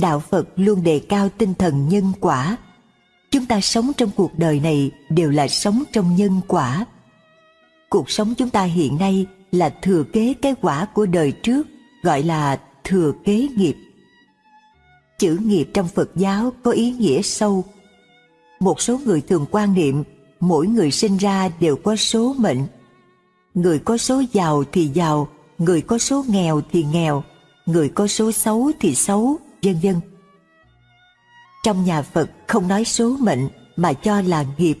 đạo Phật luôn đề cao tinh thần nhân quả. Chúng ta sống trong cuộc đời này đều là sống trong nhân quả. Cuộc sống chúng ta hiện nay là thừa kế cái quả của đời trước, gọi là thừa kế nghiệp. Chữ nghiệp trong Phật giáo có ý nghĩa sâu. Một số người thường quan niệm mỗi người sinh ra đều có số mệnh. Người có số giàu thì giàu, người có số nghèo thì nghèo, người có số xấu thì xấu, vân vân. Trong nhà Phật không nói số mệnh mà cho là nghiệp.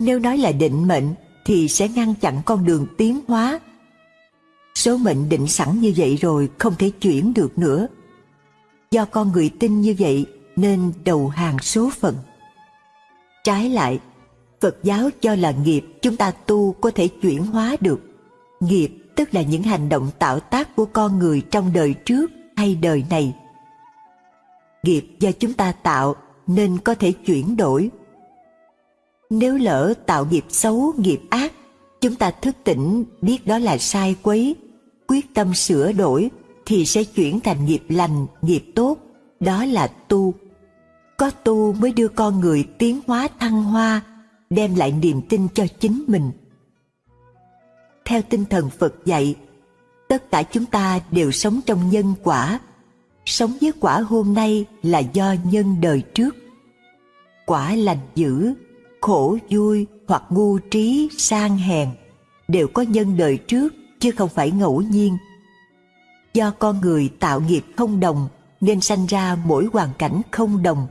Nếu nói là định mệnh thì sẽ ngăn chặn con đường tiến hóa. Số mệnh định sẵn như vậy rồi không thể chuyển được nữa. Do con người tin như vậy nên đầu hàng số phận. Trái lại, Phật giáo cho là nghiệp chúng ta tu có thể chuyển hóa được. Nghiệp tức là những hành động tạo tác của con người trong đời trước hay đời này. Nghiệp do chúng ta tạo nên có thể chuyển đổi. Nếu lỡ tạo nghiệp xấu, nghiệp ác, chúng ta thức tỉnh biết đó là sai quấy, quyết tâm sửa đổi thì sẽ chuyển thành nghiệp lành, nghiệp tốt, đó là tu. Có tu mới đưa con người tiến hóa thăng hoa, đem lại niềm tin cho chính mình. Theo tinh thần Phật dạy, tất cả chúng ta đều sống trong nhân quả. Sống với quả hôm nay là do nhân đời trước. Quả lành dữ, khổ vui hoặc ngu trí, sang hèn đều có nhân đời trước chứ không phải ngẫu nhiên. Do con người tạo nghiệp không đồng nên sanh ra mỗi hoàn cảnh không đồng.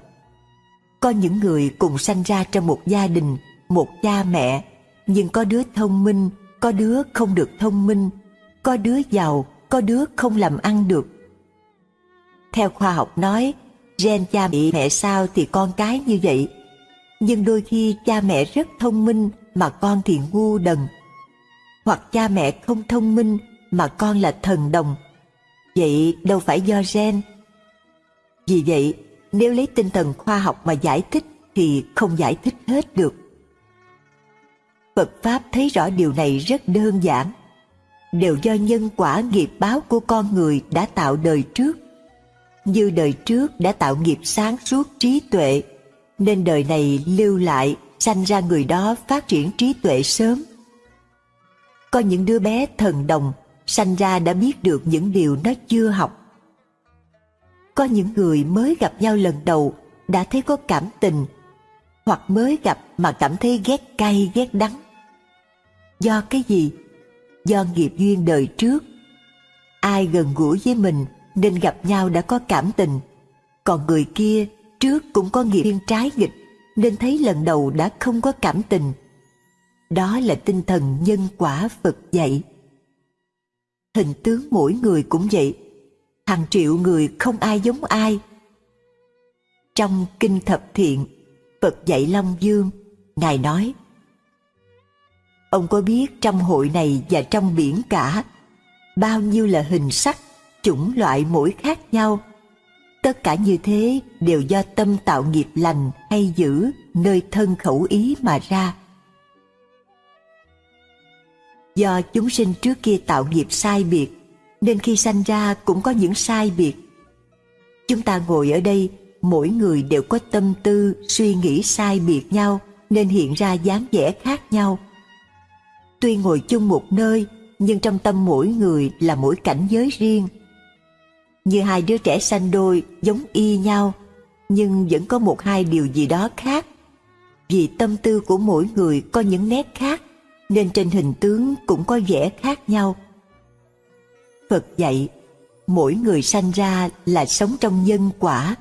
Có những người cùng sanh ra trong một gia đình, một cha mẹ, nhưng có đứa thông minh, có đứa không được thông minh, có đứa giàu, có đứa không làm ăn được. Theo khoa học nói, gen cha mẹ sao thì con cái như vậy. Nhưng đôi khi cha mẹ rất thông minh mà con thì ngu đần. Hoặc cha mẹ không thông minh mà con là thần đồng. Vậy đâu phải do gen. Vì vậy, nếu lấy tinh thần khoa học mà giải thích thì không giải thích hết được. Phật Pháp thấy rõ điều này rất đơn giản. Đều do nhân quả nghiệp báo của con người đã tạo đời trước. Như đời trước đã tạo nghiệp sáng suốt trí tuệ, nên đời này lưu lại, sanh ra người đó phát triển trí tuệ sớm. Có những đứa bé thần đồng, sanh ra đã biết được những điều nó chưa học. Có những người mới gặp nhau lần đầu đã thấy có cảm tình, hoặc mới gặp mà cảm thấy ghét cay ghét đắng. Do cái gì? Do nghiệp duyên đời trước. Ai gần gũi với mình nên gặp nhau đã có cảm tình. Còn người kia trước cũng có nghiệp duyên trái nghịch nên thấy lần đầu đã không có cảm tình. Đó là tinh thần nhân quả Phật dạy. Hình tướng mỗi người cũng vậy. Hàng triệu người không ai giống ai. Trong Kinh Thập Thiện, Phật dạy Long Dương, Ngài nói Ông có biết trong hội này và trong biển cả bao nhiêu là hình sắc, chủng loại mỗi khác nhau. Tất cả như thế đều do tâm tạo nghiệp lành hay dữ nơi thân khẩu ý mà ra. Do chúng sinh trước kia tạo nghiệp sai biệt, nên khi sanh ra cũng có những sai biệt. Chúng ta ngồi ở đây, mỗi người đều có tâm tư, suy nghĩ sai biệt nhau, nên hiện ra dáng vẻ khác nhau – Tuy ngồi chung một nơi, nhưng trong tâm mỗi người là mỗi cảnh giới riêng. Như hai đứa trẻ sanh đôi giống y nhau, nhưng vẫn có một hai điều gì đó khác. Vì tâm tư của mỗi người có những nét khác, nên trên hình tướng cũng có vẻ khác nhau. Phật dạy, mỗi người sanh ra là sống trong nhân quả,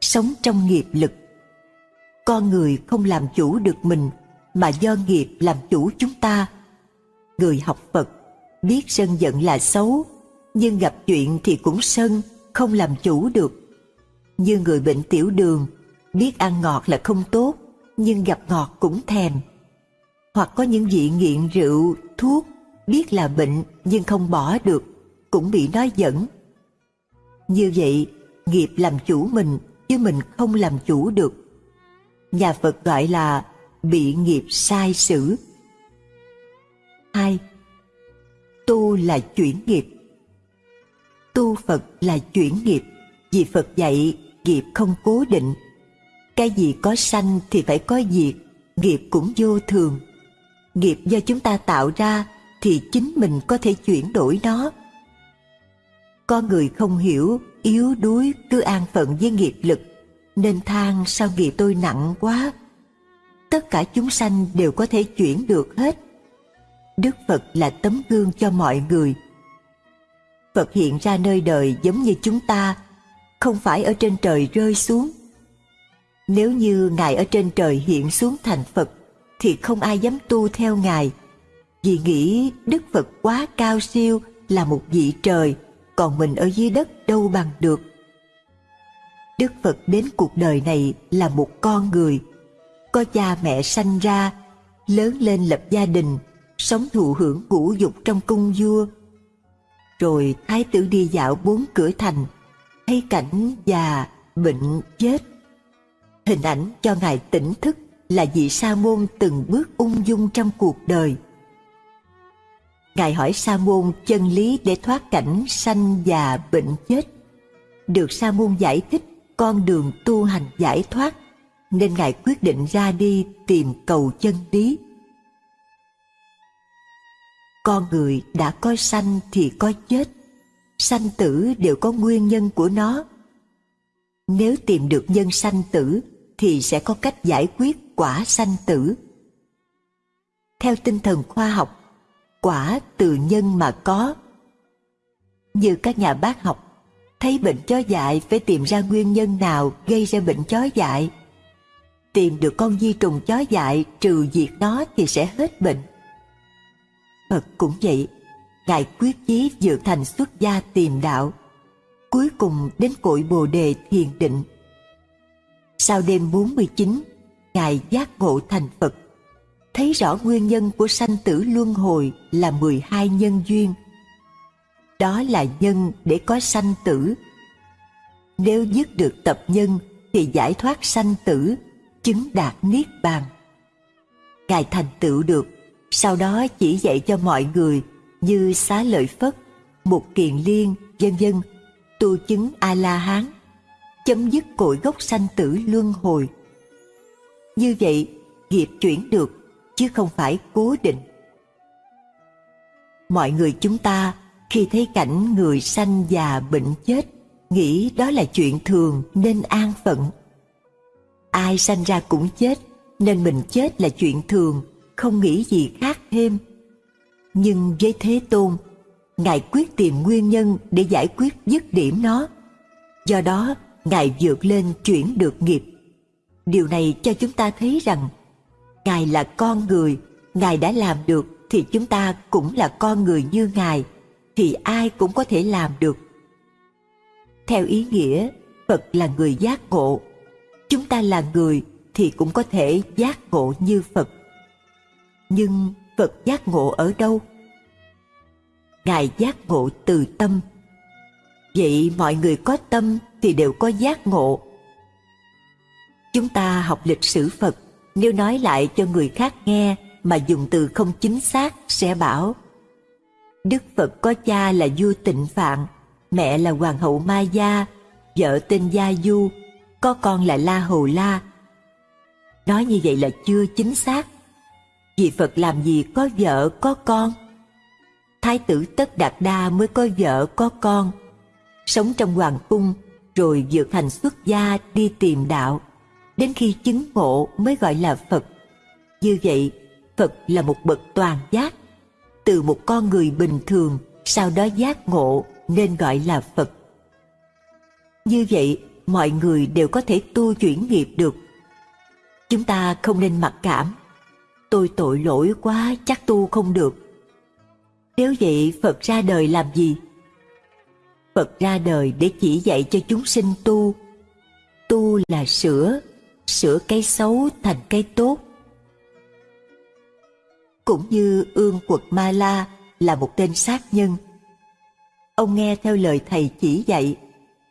sống trong nghiệp lực. Con người không làm chủ được mình, mà do nghiệp làm chủ chúng ta Người học Phật biết sân giận là xấu, nhưng gặp chuyện thì cũng sân, không làm chủ được. Như người bệnh tiểu đường, biết ăn ngọt là không tốt, nhưng gặp ngọt cũng thèm. Hoặc có những vị nghiện rượu, thuốc, biết là bệnh nhưng không bỏ được, cũng bị nói dẫn. Như vậy, nghiệp làm chủ mình, chứ mình không làm chủ được. Nhà Phật gọi là bị nghiệp sai sử 2. Tu là chuyển nghiệp Tu Phật là chuyển nghiệp Vì Phật dạy nghiệp không cố định. Cái gì có sanh thì phải có diệt, nghiệp cũng vô thường. Nghiệp do chúng ta tạo ra thì chính mình có thể chuyển đổi nó. Con người không hiểu, yếu đuối cứ an phận với nghiệp lực, nên than sao nghiệp tôi nặng quá. Tất cả chúng sanh đều có thể chuyển được hết. Đức Phật là tấm gương cho mọi người. Phật hiện ra nơi đời giống như chúng ta, không phải ở trên trời rơi xuống. Nếu như Ngài ở trên trời hiện xuống thành Phật, thì không ai dám tu theo Ngài, vì nghĩ Đức Phật quá cao siêu là một vị trời, còn mình ở dưới đất đâu bằng được. Đức Phật đến cuộc đời này là một con người, có cha mẹ sanh ra, lớn lên lập gia đình, sống thụ hưởng ngũ dục trong cung vua. Rồi thái tử đi dạo bốn cửa thành, thấy cảnh già, bệnh, chết. Hình ảnh cho Ngài tỉnh thức là vị sa môn từng bước ung dung trong cuộc đời. Ngài hỏi sa môn chân lý để thoát cảnh sanh già bệnh chết. Được sa môn giải thích con đường tu hành giải thoát, nên Ngài quyết định ra đi tìm cầu chân lý. Con người đã có sanh thì có chết, sanh tử đều có nguyên nhân của nó. Nếu tìm được nhân sanh tử thì sẽ có cách giải quyết quả sanh tử. Theo tinh thần khoa học, quả từ nhân mà có. Như các nhà bác học, thấy bệnh chó dại phải tìm ra nguyên nhân nào gây ra bệnh chó dại. Tìm được con di trùng chó dại trừ diệt nó thì sẽ hết bệnh. Phật cũng vậy, Ngài quyết chí dự thành xuất gia tìm đạo, cuối cùng đến cội Bồ đề thiền định. Sau đêm 49, Ngài giác ngộ thành Phật, thấy rõ nguyên nhân của sanh tử luân hồi là 12 nhân duyên. Đó là nhân để có sanh tử. Nếu dứt được tập nhân thì giải thoát sanh tử, chứng đạt niết bàn. Ngài thành tựu được, sau đó chỉ dạy cho mọi người như xá lợi phất, một kiền liên, vân vân, tu chứng a la hán, chấm dứt cội gốc sanh tử luân hồi. Như vậy, nghiệp chuyển được, chứ không phải cố định. Mọi người chúng ta khi thấy cảnh người sanh già bệnh chết, nghĩ đó là chuyện thường nên an phận. Ai sanh ra cũng chết, nên mình chết là chuyện thường, không nghĩ gì khác thêm. Nhưng với Thế Tôn, Ngài quyết tìm nguyên nhân để giải quyết dứt điểm nó. Do đó, Ngài vượt lên chuyển được nghiệp Điều này cho chúng ta thấy rằng Ngài là con người, Ngài đã làm được thì chúng ta cũng là con người như Ngài, thì ai cũng có thể làm được. Theo ý nghĩa, Phật là người giác ngộ. Chúng ta là người thì cũng có thể giác ngộ như Phật. Nhưng Phật giác ngộ ở đâu? Ngài giác ngộ từ tâm. Vậy mọi người có tâm thì đều có giác ngộ Chúng ta học lịch sử Phật, nếu nói lại cho người khác nghe mà dùng từ không chính xác sẽ bảo Đức Phật có cha là vua tịnh Phạn, mẹ là Hoàng hậu Ma Gia, vợ tên Gia Du, có con là La Hầu La. Nói như vậy là chưa chính xác. Vì Phật làm gì có vợ có con. Thái tử Tất Đạt Đa mới có vợ có con, sống trong hoàng cung rồi vượt thành xuất gia đi tìm đạo đến khi chứng ngộ mới gọi là Phật. Như vậy, Phật là một bậc toàn giác, từ một con người bình thường sau đó giác ngộ nên gọi là Phật. Như vậy, mọi người đều có thể tu chuyển nghiệp được. Chúng ta không nên mặc cảm. Tôi tội lỗi quá chắc tu không được. Nếu vậy Phật ra đời làm gì? Phật ra đời để chỉ dạy cho chúng sinh tu. Tu là sửa, sửa cái xấu thành cái tốt. Cũng như ương quật Ma La là một tên sát nhân. Ông nghe theo lời thầy chỉ dạy,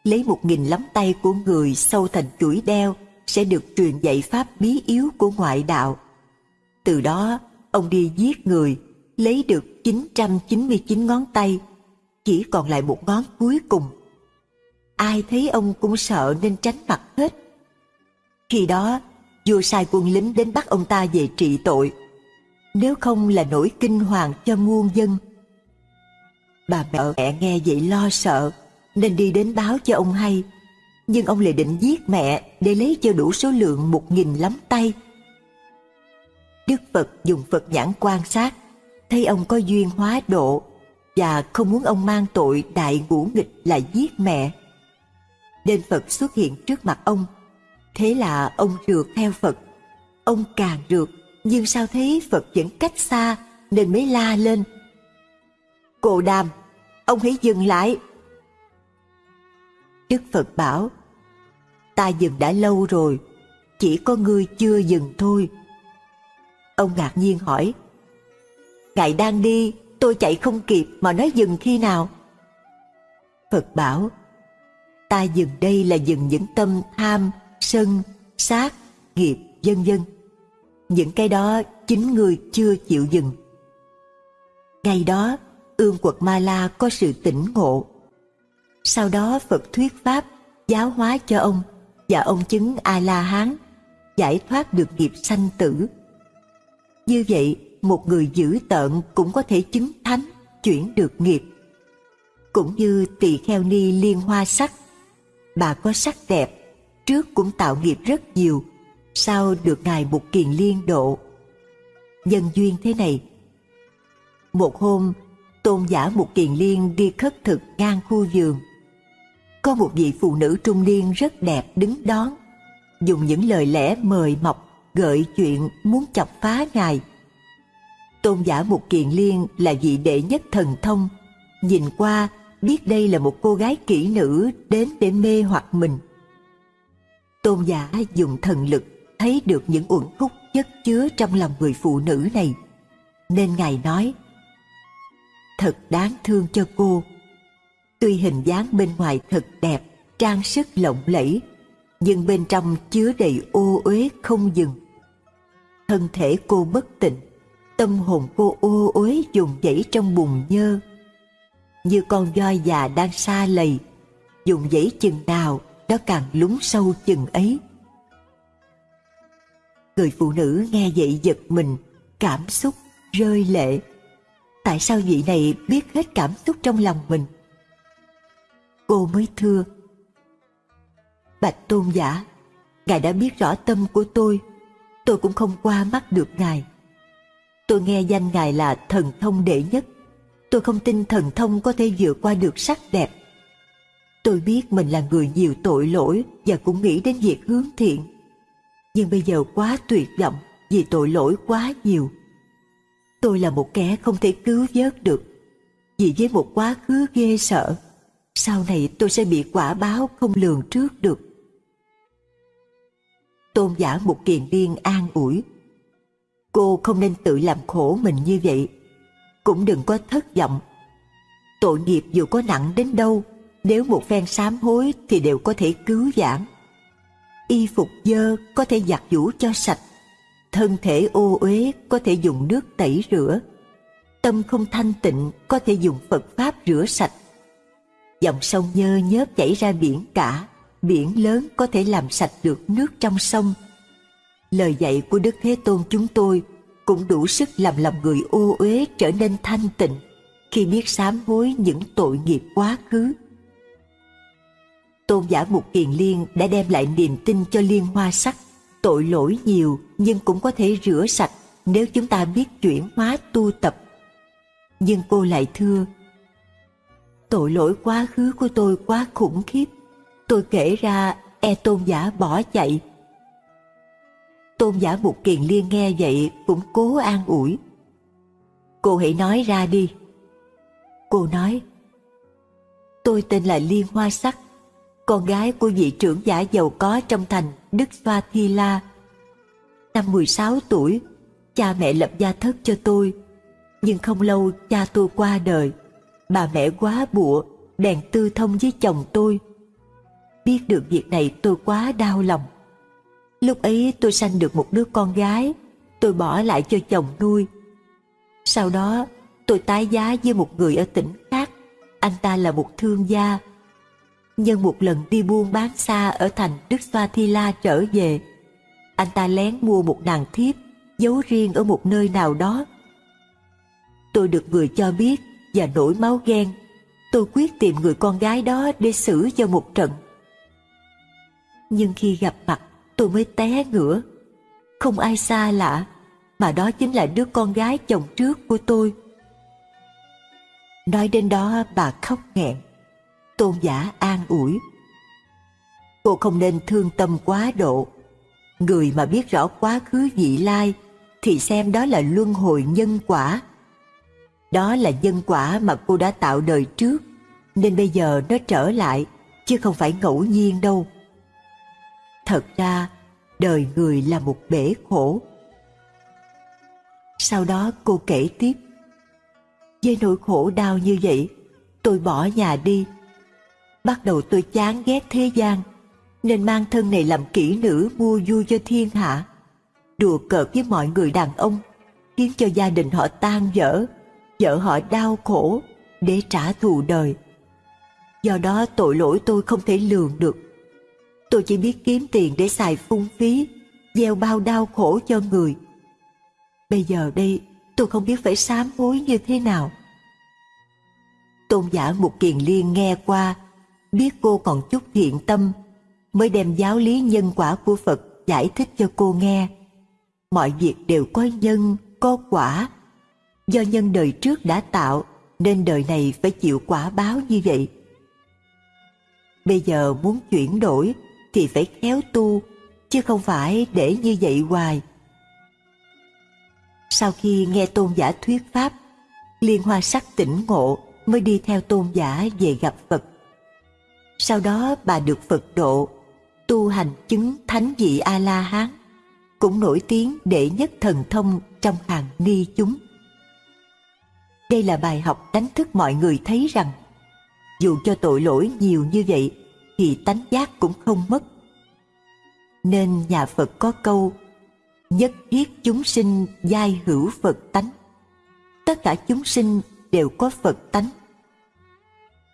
lấy một nghìn lắm tay của người sâu thành chuỗi đeo sẽ được truyền dạy pháp bí yếu của ngoại đạo. Từ đó, ông đi giết người, lấy được 999 ngón tay, chỉ còn lại một ngón cuối cùng. ai thấy ông cũng sợ nên tránh mặt hết. Khi đó, vua sai quân lính đến bắt ông ta về trị tội. Nếu không là nỗi kinh hoàng cho muôn dân. Bà mẹ mẹ nghe vậy lo sợ, nên đi đến báo cho ông hay. Nhưng ông lại định giết mẹ để lấy cho đủ số lượng một nghìn lắm tay. Đức Phật dùng Phật nhãn quan sát, thấy ông có duyên hóa độ và không muốn ông mang tội đại ngũ nghịch là giết mẹ. Nên Phật xuất hiện trước mặt ông. Thế là ông rượt theo Phật. Ông càng rượt, nhưng sao thấy Phật vẫn cách xa nên mới la lên. Cô đàm, ông hãy dừng lại. Đức Phật bảo, ta dừng đã lâu rồi, chỉ có ngươi chưa dừng thôi. Ông ngạc nhiên hỏi, Ngài đang đi, tôi chạy không kịp mà nói dừng khi nào? Phật bảo, ta dừng đây là dừng những tâm tham, sân, sát, nghiệp, vân vân. Những cái đó chính người chưa chịu dừng. Ngày đó, ương quật Ma La có sự tỉnh ngộ. Sau đó Phật thuyết Pháp, giáo hóa cho ông và ông chứng A-la-hán, giải thoát được nghiệp sanh tử. Như vậy, một người giữ tợn cũng có thể chứng thánh, chuyển được nghiệp. Cũng như tỳ kheo ni liên hoa sắc, bà có sắc đẹp, trước cũng tạo nghiệp rất nhiều, sau được ngài một kiền liên độ. Nhân duyên thế này. Một hôm, tôn giả một kiền liên đi khất thực ngang khu vườn. Có một vị phụ nữ trung niên rất đẹp đứng đón, dùng những lời lẽ mời mọc, gợi chuyện muốn chọc phá ngài Tôn giả Mục Kiền Liên là vị đệ nhất thần thông, nhìn qua biết đây là một cô gái kỹ nữ đến để mê hoặc mình. Tôn giả dùng thần lực thấy được những uẩn khúc chất chứa trong lòng người phụ nữ này, nên Ngài nói, Thật đáng thương cho cô. Tuy hình dáng bên ngoài thật đẹp, trang sức lộng lẫy, nhưng bên trong chứa đầy ô uế không dừng. Thân thể cô bất tịnh, tâm hồn cô ô uế dùng dãy trong bùn nhơ. Như con voi già đang xa lầy dùng dãy chừng nào nó càng lún sâu chừng ấy. Người phụ nữ nghe vậy giật mình cảm xúc rơi lệ. Tại sao vị này biết hết cảm xúc trong lòng mình? Cô mới thưa bạch tôn giả ngài đã biết rõ tâm của tôi tôi cũng không qua mắt được ngài Tôi nghe danh Ngài là thần thông đệ nhất. Tôi không tin thần thông có thể vượt qua được sắc đẹp. Tôi biết mình là người nhiều tội lỗi và cũng nghĩ đến việc hướng thiện. Nhưng bây giờ quá tuyệt vọng vì tội lỗi quá nhiều. Tôi là một kẻ không thể cứu vớt được. Vì với một quá khứ ghê sợ, sau này tôi sẽ bị quả báo không lường trước được. Tôn giả một kiền liên an ủi Cô không nên tự làm khổ mình như vậy. Cũng đừng có thất vọng. Tội nghiệp dù có nặng đến đâu, nếu một phen sám hối thì đều có thể cứu vãn. Y phục dơ có thể giặt giũ cho sạch, thân thể ô uế có thể dùng nước tẩy rửa, tâm không thanh tịnh có thể dùng Phật Pháp rửa sạch. Dòng sông nhơ nhớp chảy ra biển cả, biển lớn có thể làm sạch được nước trong sông, lời dạy của Đức Thế Tôn chúng tôi cũng đủ sức làm lòng người ô uế trở nên thanh tịnh khi biết sám hối những tội nghiệp quá khứ. Tôn giả Mục Kiền Liên đã đem lại niềm tin cho liên hoa sắc, tội lỗi nhiều nhưng cũng có thể rửa sạch nếu chúng ta biết chuyển hóa tu tập. Nhưng cô lại thưa, tội lỗi quá khứ của tôi quá khủng khiếp, tôi kể ra e tôn giả bỏ chạy Tôn giả Mục Kiền Liên nghe vậy cũng cố an ủi. Cô hãy nói ra đi. Cô nói, tôi tên là Liên Hoa Sắc, con gái của vị trưởng giả giàu có trong thành Đức Xoa Thi La. Năm 16 tuổi, cha mẹ lập gia thất cho tôi, nhưng không lâu cha tôi qua đời. Bà mẹ quá bụa, đèn tư thông với chồng tôi. Biết được việc này tôi quá đau lòng Lúc ấy tôi sanh được một đứa con gái, tôi bỏ lại cho chồng nuôi. Sau đó, tôi tái giá với một người ở tỉnh khác, anh ta là một thương gia. Nhân một lần đi buôn bán xa ở thành Đức Xoa Thi La trở về, anh ta lén mua một nàng thiếp giấu riêng ở một nơi nào đó. Tôi được người cho biết và nổi máu ghen. Tôi quyết tìm người con gái đó để xử cho một trận. Nhưng khi gặp mặt, tôi mới té ngửa. Không ai xa lạ, mà đó chính là đứa con gái chồng trước của tôi. Nói đến đó bà khóc nghẹn. Tôn giả an ủi. Cô không nên thương tâm quá độ. Người mà biết rõ quá khứ vị lai thì xem đó là luân hồi nhân quả. Đó là nhân quả mà cô đã tạo đời trước, nên bây giờ nó trở lại, chứ không phải ngẫu nhiên đâu. Thật ra, đời người là một bể khổ. Sau đó cô kể tiếp. Với nỗi khổ đau như vậy, tôi bỏ nhà đi. Bắt đầu tôi chán ghét thế gian, nên mang thân này làm kỹ nữ mua vui cho thiên hạ đùa cợt với mọi người đàn ông, khiến cho gia đình họ tan vỡ, vợ họ đau khổ để trả thù đời. Do đó tội lỗi tôi không thể lường được. Tôi chỉ biết kiếm tiền để xài phung phí, gieo bao đau khổ cho người. Bây giờ đây tôi không biết phải sám hối như thế nào. Tôn giả một Kiền Liên nghe qua, biết cô còn chút thiện tâm, mới đem giáo lý nhân quả của Phật giải thích cho cô nghe mọi việc đều có nhân, có quả. Do nhân đời trước đã tạo, nên đời này phải chịu quả báo như vậy. Bây giờ muốn chuyển đổi thì phải khéo tu, chứ không phải để như vậy hoài. Sau khi nghe tôn giả thuyết pháp, Liên Hoa Sắc tỉnh ngộ mới đi theo tôn giả về gặp Phật. Sau đó bà được Phật độ, tu hành chứng thánh vị A-la-hán cũng nổi tiếng đệ nhất thần thông trong hàng ni chúng. Đây là bài học đánh thức mọi người thấy rằng dù cho tội lỗi nhiều như vậy thì tánh giác cũng không mất. Nên nhà Phật có câu nhất thiết chúng sinh giai hữu Phật tánh. Tất cả chúng sinh đều có Phật tánh.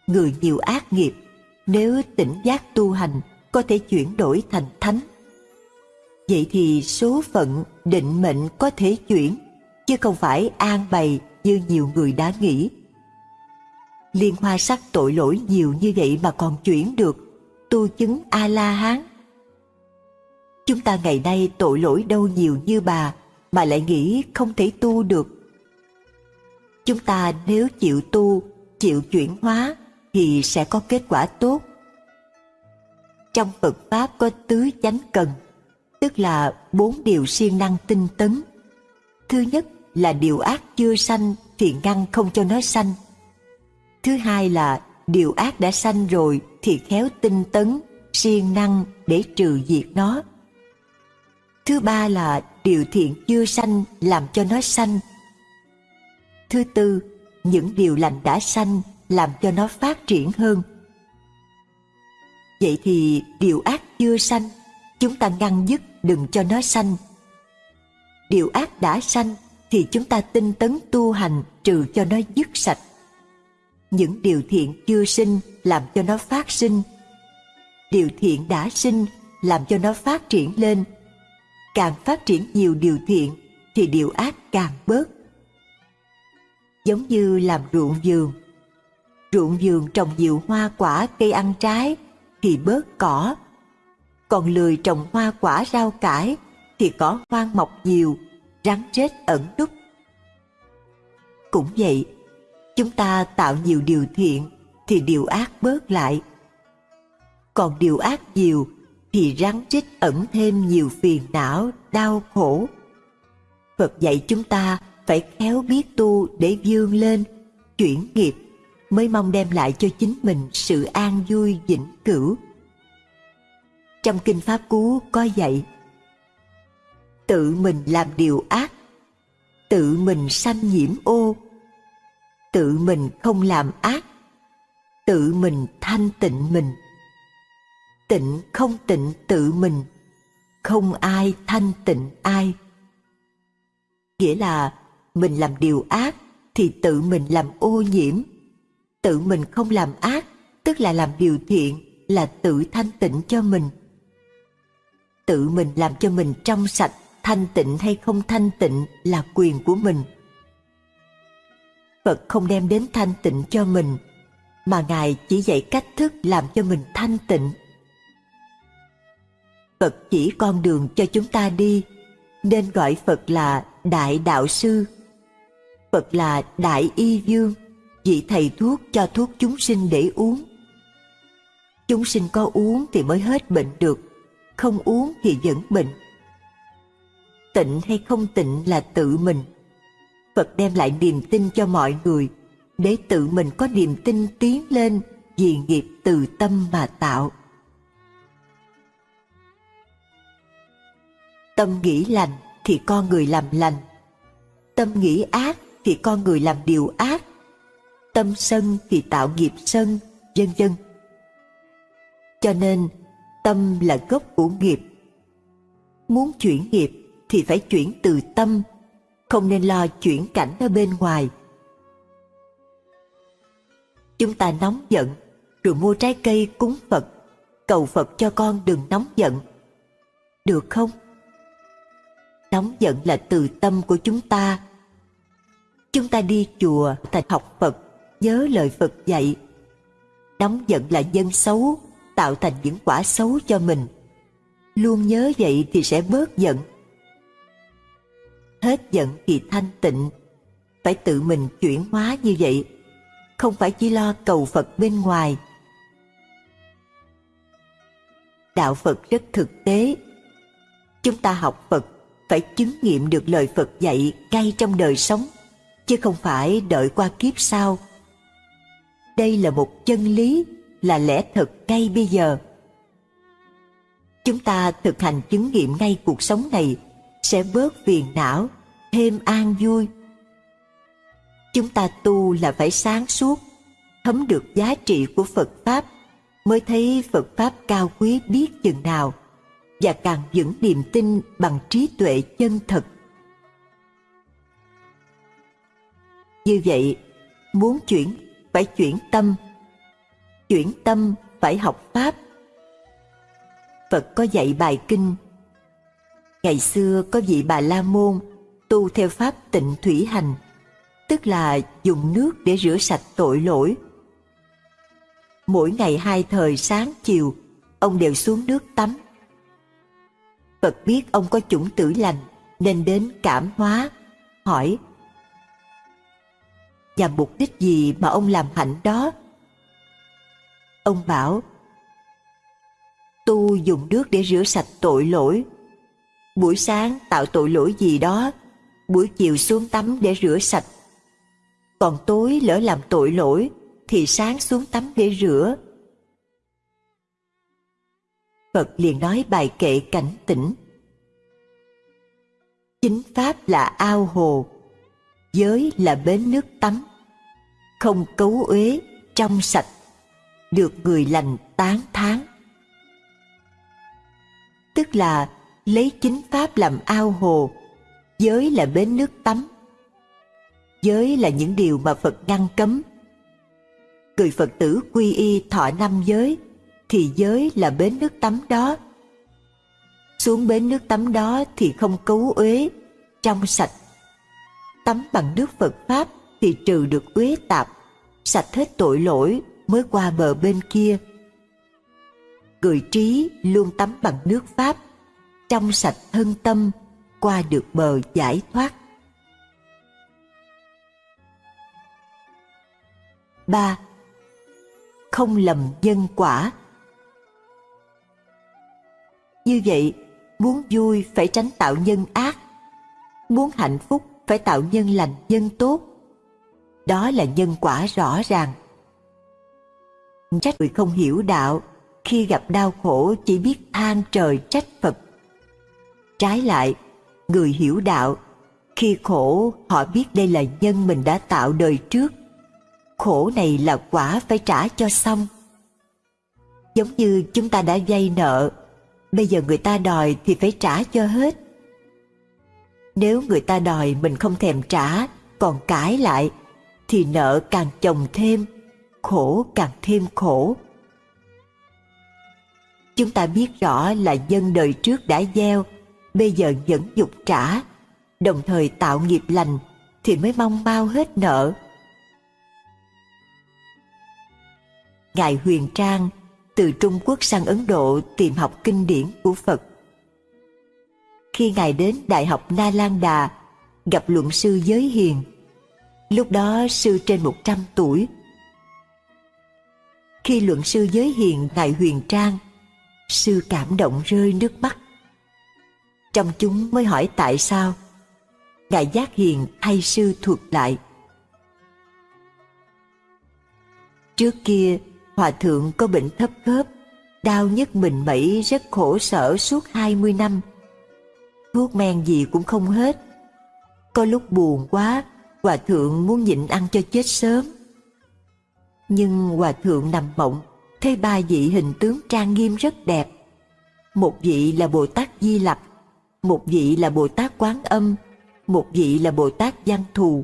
Người nhiều ác nghiệp nếu tỉnh giác tu hành có thể chuyển đổi thành thánh Vậy thì số phận, định mệnh có thể chuyển, chứ không phải an bày như nhiều người đã nghĩ. Liên hoa sắc tội lỗi nhiều như vậy mà còn chuyển được, tu chứng A-la-hán. Chúng ta ngày nay tội lỗi đâu nhiều như bà mà lại nghĩ không thể tu được. Chúng ta nếu chịu tu, chịu chuyển hóa thì sẽ có kết quả tốt. Trong Phật Pháp có tứ chánh cần – tức là bốn điều siêng năng tinh tấn. Thứ nhất là điều ác chưa sanh thì ngăn không cho nó sanh. Thứ hai là điều ác đã sanh rồi thì khéo tinh tấn, siêng năng để trừ diệt nó. Thứ ba là điều thiện chưa sanh làm cho nó sanh. Thứ tư, những điều lành đã sanh làm cho nó phát triển hơn. Vậy thì điều ác chưa sanh, chúng ta ngăn dứt đừng cho nó sanh. Điều ác đã sanh thì chúng ta tinh tấn tu hành trừ cho nó dứt sạch. Những điều thiện chưa sinh làm cho nó phát sinh. Điều thiện đã sinh làm cho nó phát triển lên. Càng phát triển nhiều điều thiện thì điều ác càng bớt. Giống như làm ruộng vườn. Ruộng vườn trồng nhiều hoa quả cây ăn trái thì bớt cỏ còn lười trồng hoa quả rau cải thì cỏ hoang mọc nhiều, rắn rết ẩn núp. Cũng vậy, chúng ta tạo nhiều điều thiện thì điều ác bớt lại. Còn điều ác nhiều thì rắn rít ẩn thêm nhiều phiền não, đau khổ. Phật dạy chúng ta phải khéo biết tu để vươn lên, chuyển nghiệp mới mong đem lại cho chính mình sự an vui vĩnh cửu. Trong Kinh Pháp Cú có dạy Tự mình làm điều ác Tự mình sanh nhiễm ô Tự mình không làm ác. Tự mình thanh tịnh mình. Tịnh không tịnh tự mình. Không ai thanh tịnh ai. Nghĩa là mình làm điều ác thì tự mình làm ô nhiễm. Tự mình không làm ác, tức là làm điều thiện, là tự thanh tịnh cho mình. Tự mình làm cho mình trong sạch, thanh tịnh hay không thanh tịnh là quyền của mình phật không đem đến thanh tịnh cho mình, mà ngài chỉ dạy cách thức làm cho mình thanh tịnh. Phật chỉ con đường cho chúng ta đi, nên gọi phật là đại đạo sư. Phật là đại y dương vị thầy thuốc cho thuốc chúng sinh để uống. Chúng sinh có uống thì mới hết bệnh được, không uống thì vẫn bệnh. Tịnh hay không tịnh là tự mình phật đem lại niềm tin cho mọi người. Để tự mình có niềm tin tiến lên, vì nghiệp từ tâm mà tạo. Tâm nghĩ lành thì con người làm lành. Tâm nghĩ ác thì con người làm điều ác. Tâm sân thì tạo nghiệp sân, vân vân. Cho nên, tâm là gốc của nghiệp. Muốn chuyển nghiệp thì phải chuyển từ tâm không nên lo chuyển cảnh ở bên ngoài. Chúng ta nóng giận, rồi mua trái cây cúng phật, cầu phật cho con đừng nóng giận. Được không? Nóng giận là từ tâm của chúng ta. Chúng ta đi chùa thành học phật, nhớ lời phật dạy. Nóng giận là dân xấu, tạo thành những quả xấu cho mình. Luôn nhớ vậy thì sẽ bớt giận hết giận thì thanh tịnh. Phải tự mình chuyển hóa như vậy, không phải chỉ lo cầu phật bên ngoài. Đạo phật rất thực tế. Chúng ta học phật phải chứng nghiệm được lời phật dạy ngay trong đời sống, chứ không phải đợi qua kiếp sau. Đây là một chân lý, là lẽ thật ngay bây giờ. Chúng ta thực hành chứng nghiệm ngay cuộc sống này sẽ bớt phiền não, thêm an vui. Chúng ta tu là phải sáng suốt, thấm được giá trị của phật pháp, mới thấy phật pháp cao quý biết chừng nào, và càng vững niềm tin bằng trí tuệ chân thật. Như vậy, muốn chuyển, phải chuyển tâm. Chuyển tâm phải học pháp. Phật có dạy bài kinh ngày xưa có vị bà la môn tu theo pháp tịnh thủy hành, tức là dùng nước để rửa sạch tội lỗi. Mỗi ngày hai thời sáng chiều, ông đều xuống nước tắm. Phật biết ông có chủng tử lành, nên đến cảm hóa, hỏi, và mục đích gì mà ông làm hạnh đó? Ông bảo, tu dùng nước để rửa sạch tội lỗi buổi sáng tạo tội lỗi gì đó, buổi chiều xuống tắm để rửa sạch. Còn tối lỡ làm tội lỗi, thì sáng xuống tắm để rửa. Phật liền nói bài kệ cảnh tỉnh. Chính pháp là ao hồ, giới là bến nước tắm. Không cấu uế, trong sạch, được người lành tán thán. Tức là lấy chính pháp làm ao hồ. Giới là bến nước tắm. Giới là những điều mà phật ngăn cấm. Người phật tử quy y thọ năm giới, thì giới là bến nước tắm đó. Xuống bến nước tắm đó thì không cấu uế, trong sạch. Tắm bằng nước phật pháp thì trừ được uế tạp, sạch hết tội lỗi mới qua bờ bên kia. Người trí luôn tắm bằng nước pháp trong sạch thân tâm, qua được bờ giải thoát. Ba, không lầm nhân quả. Như vậy, muốn vui phải tránh tạo nhân ác, muốn hạnh phúc phải tạo nhân lành nhân tốt. Đó là nhân quả rõ ràng. Trách người không hiểu đạo, khi gặp đau khổ chỉ biết than trời trách phật trái lại. Người hiểu đạo, khi khổ, họ biết đây là nhân mình đã tạo đời trước. Khổ này là quả phải trả cho xong. Giống như chúng ta đã vay nợ, bây giờ người ta đòi thì phải trả cho hết. Nếu người ta đòi mình không thèm trả, còn cãi lại, thì nợ càng chồng thêm, khổ càng thêm khổ. Chúng ta biết rõ là dân đời trước đã gieo bây giờ vẫn dục trả, đồng thời tạo nghiệp lành thì mới mong mau hết nợ. Ngài huyền trang từ trung quốc sang ấn độ tìm học kinh điển của phật. Khi ngài đến đại học na lan đà, gặp luận sư giới hiền. Lúc đó sư trên 100 tuổi. Khi luận sư giới hiền, ngài huyền trang, sư cảm động rơi nước mắt trong chúng mới hỏi tại sao ngài giác hiền thay sư thuật lại? Trước kia, hòa thượng có bệnh thấp khớp, đau nhức mình mẩy rất khổ sở suốt 20 năm. Thuốc men gì cũng không hết. Có lúc buồn quá, hòa thượng muốn nhịn ăn cho chết sớm. Nhưng hòa thượng nằm mộng, thấy ba vị hình tướng trang nghiêm rất đẹp. Một vị là bồ tát di lặc một vị là bồ tát quán âm, một vị là bồ tát văn thù.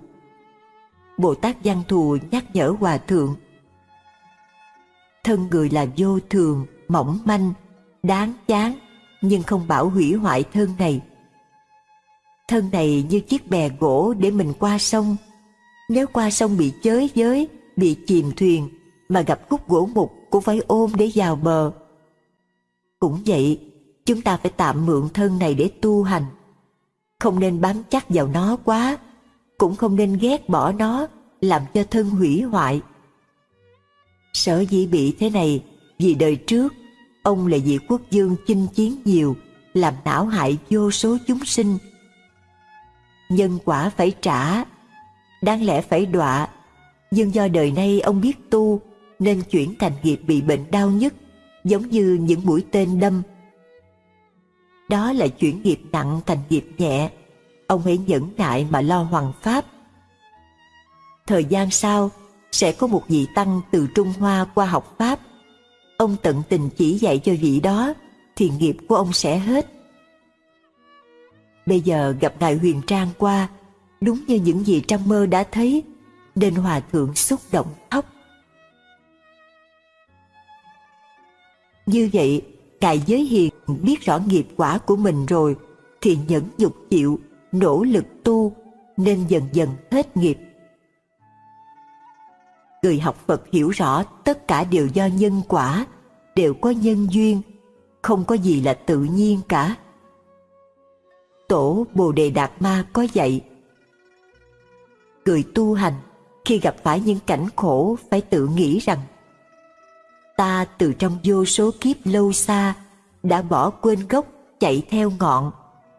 Bồ tát văn thù nhắc nhở hòa thượng, thân người là vô thường, mỏng manh, đáng chán, nhưng không bảo hủy hoại thân này. Thân này như chiếc bè gỗ để mình qua sông. Nếu qua sông bị chới giới, bị chìm thuyền, mà gặp khúc gỗ mục cũng phải ôm để vào bờ. Cũng vậy chúng ta phải tạm mượn thân này để tu hành. Không nên bám chắc vào nó quá, cũng không nên ghét bỏ nó, làm cho thân hủy hoại. Sở dĩ bị thế này, vì đời trước, ông là vị quốc dương chinh chiến nhiều, làm não hại vô số chúng sinh. Nhân quả phải trả, đáng lẽ phải đọa. Nhưng do đời nay ông biết tu, nên chuyển thành nghiệp bị bệnh đau nhất, giống như những mũi tên đâm đó là chuyển nghiệp nặng thành nghiệp nhẹ ông hãy nhẫn nại mà lo hoàn pháp thời gian sau sẽ có một vị tăng từ Trung Hoa qua học Pháp. Ông tận tình chỉ dạy cho vị đó, thì nghiệp của ông sẽ hết. Bây giờ gặp Ngài Huyền Trang qua, đúng như những gì trong mơ đã thấy, nên Hòa Thượng xúc động khóc. Như vậy, Đại Giới Hiền biết rõ nghiệp quả của mình rồi, thì nhẫn dục chịu, nỗ lực tu, nên dần dần hết nghiệp người học Phật hiểu rõ tất cả đều do nhân quả, đều có nhân duyên, không có gì là tự nhiên cả. Tổ Bồ Đề Đạt Ma có dạy, người tu hành khi gặp phải những cảnh khổ phải tự nghĩ rằng ta từ trong vô số kiếp lâu xa đã bỏ quên gốc chạy theo ngọn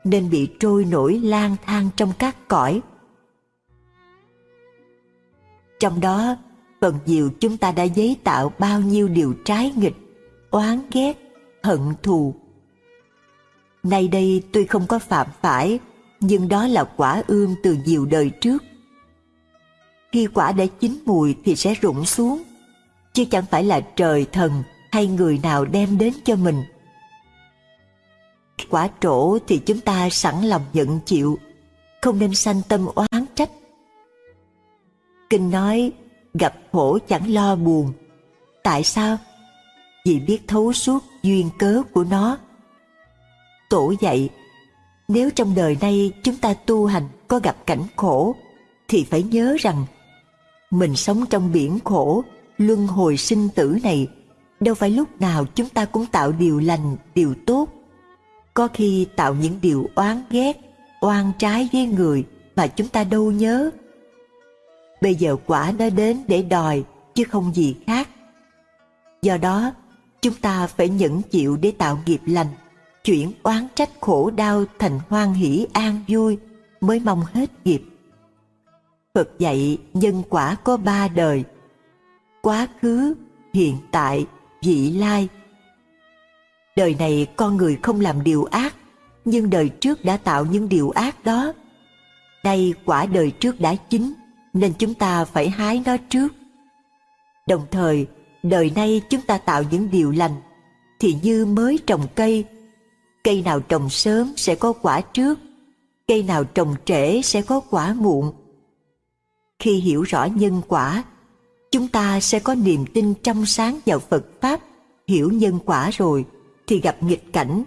nên bị trôi nổi lang thang trong các cõi. Trong đó phần nhiều chúng ta đã giấy tạo bao nhiêu điều trái nghịch, oán ghét, hận thù. Nay đây tôi không có phạm phải, nhưng đó là quả ương từ nhiều đời trước. Khi quả đã chín mùi thì sẽ rụng xuống, chứ chẳng phải là trời thần hay người nào đem đến cho mình. Quả trổ thì chúng ta sẵn lòng nhận chịu, không nên sanh tâm oán trách. Kinh nói gặp khổ chẳng lo buồn. Tại sao? Vì biết thấu suốt duyên cớ của nó. Tổ dạy, nếu trong đời nay chúng ta tu hành có gặp cảnh khổ, thì phải nhớ rằng mình sống trong biển khổ, luân hồi sinh tử này, đâu phải lúc nào chúng ta cũng tạo điều lành, điều tốt. Có khi tạo những điều oán ghét, oan trái với người mà chúng ta đâu nhớ bây giờ quả đã đến để đòi chứ không gì khác. Do đó, chúng ta phải nhẫn chịu để tạo nghiệp lành, chuyển oán trách khổ đau thành hoan hỷ an vui mới mong hết nghiệp. Phật dạy nhân quả có ba đời, quá khứ, hiện tại, vị lai. Đời này con người không làm điều ác, nhưng đời trước đã tạo những điều ác đó. Nay quả đời trước đã chín, nên chúng ta phải hái nó trước. Đồng thời, đời nay chúng ta tạo những điều lành, thì như mới trồng cây, cây nào trồng sớm sẽ có quả trước, cây nào trồng trễ sẽ có quả muộn. Khi hiểu rõ nhân quả, chúng ta sẽ có niềm tin trong sáng vào Phật Pháp, hiểu nhân quả rồi, thì gặp nghịch cảnh,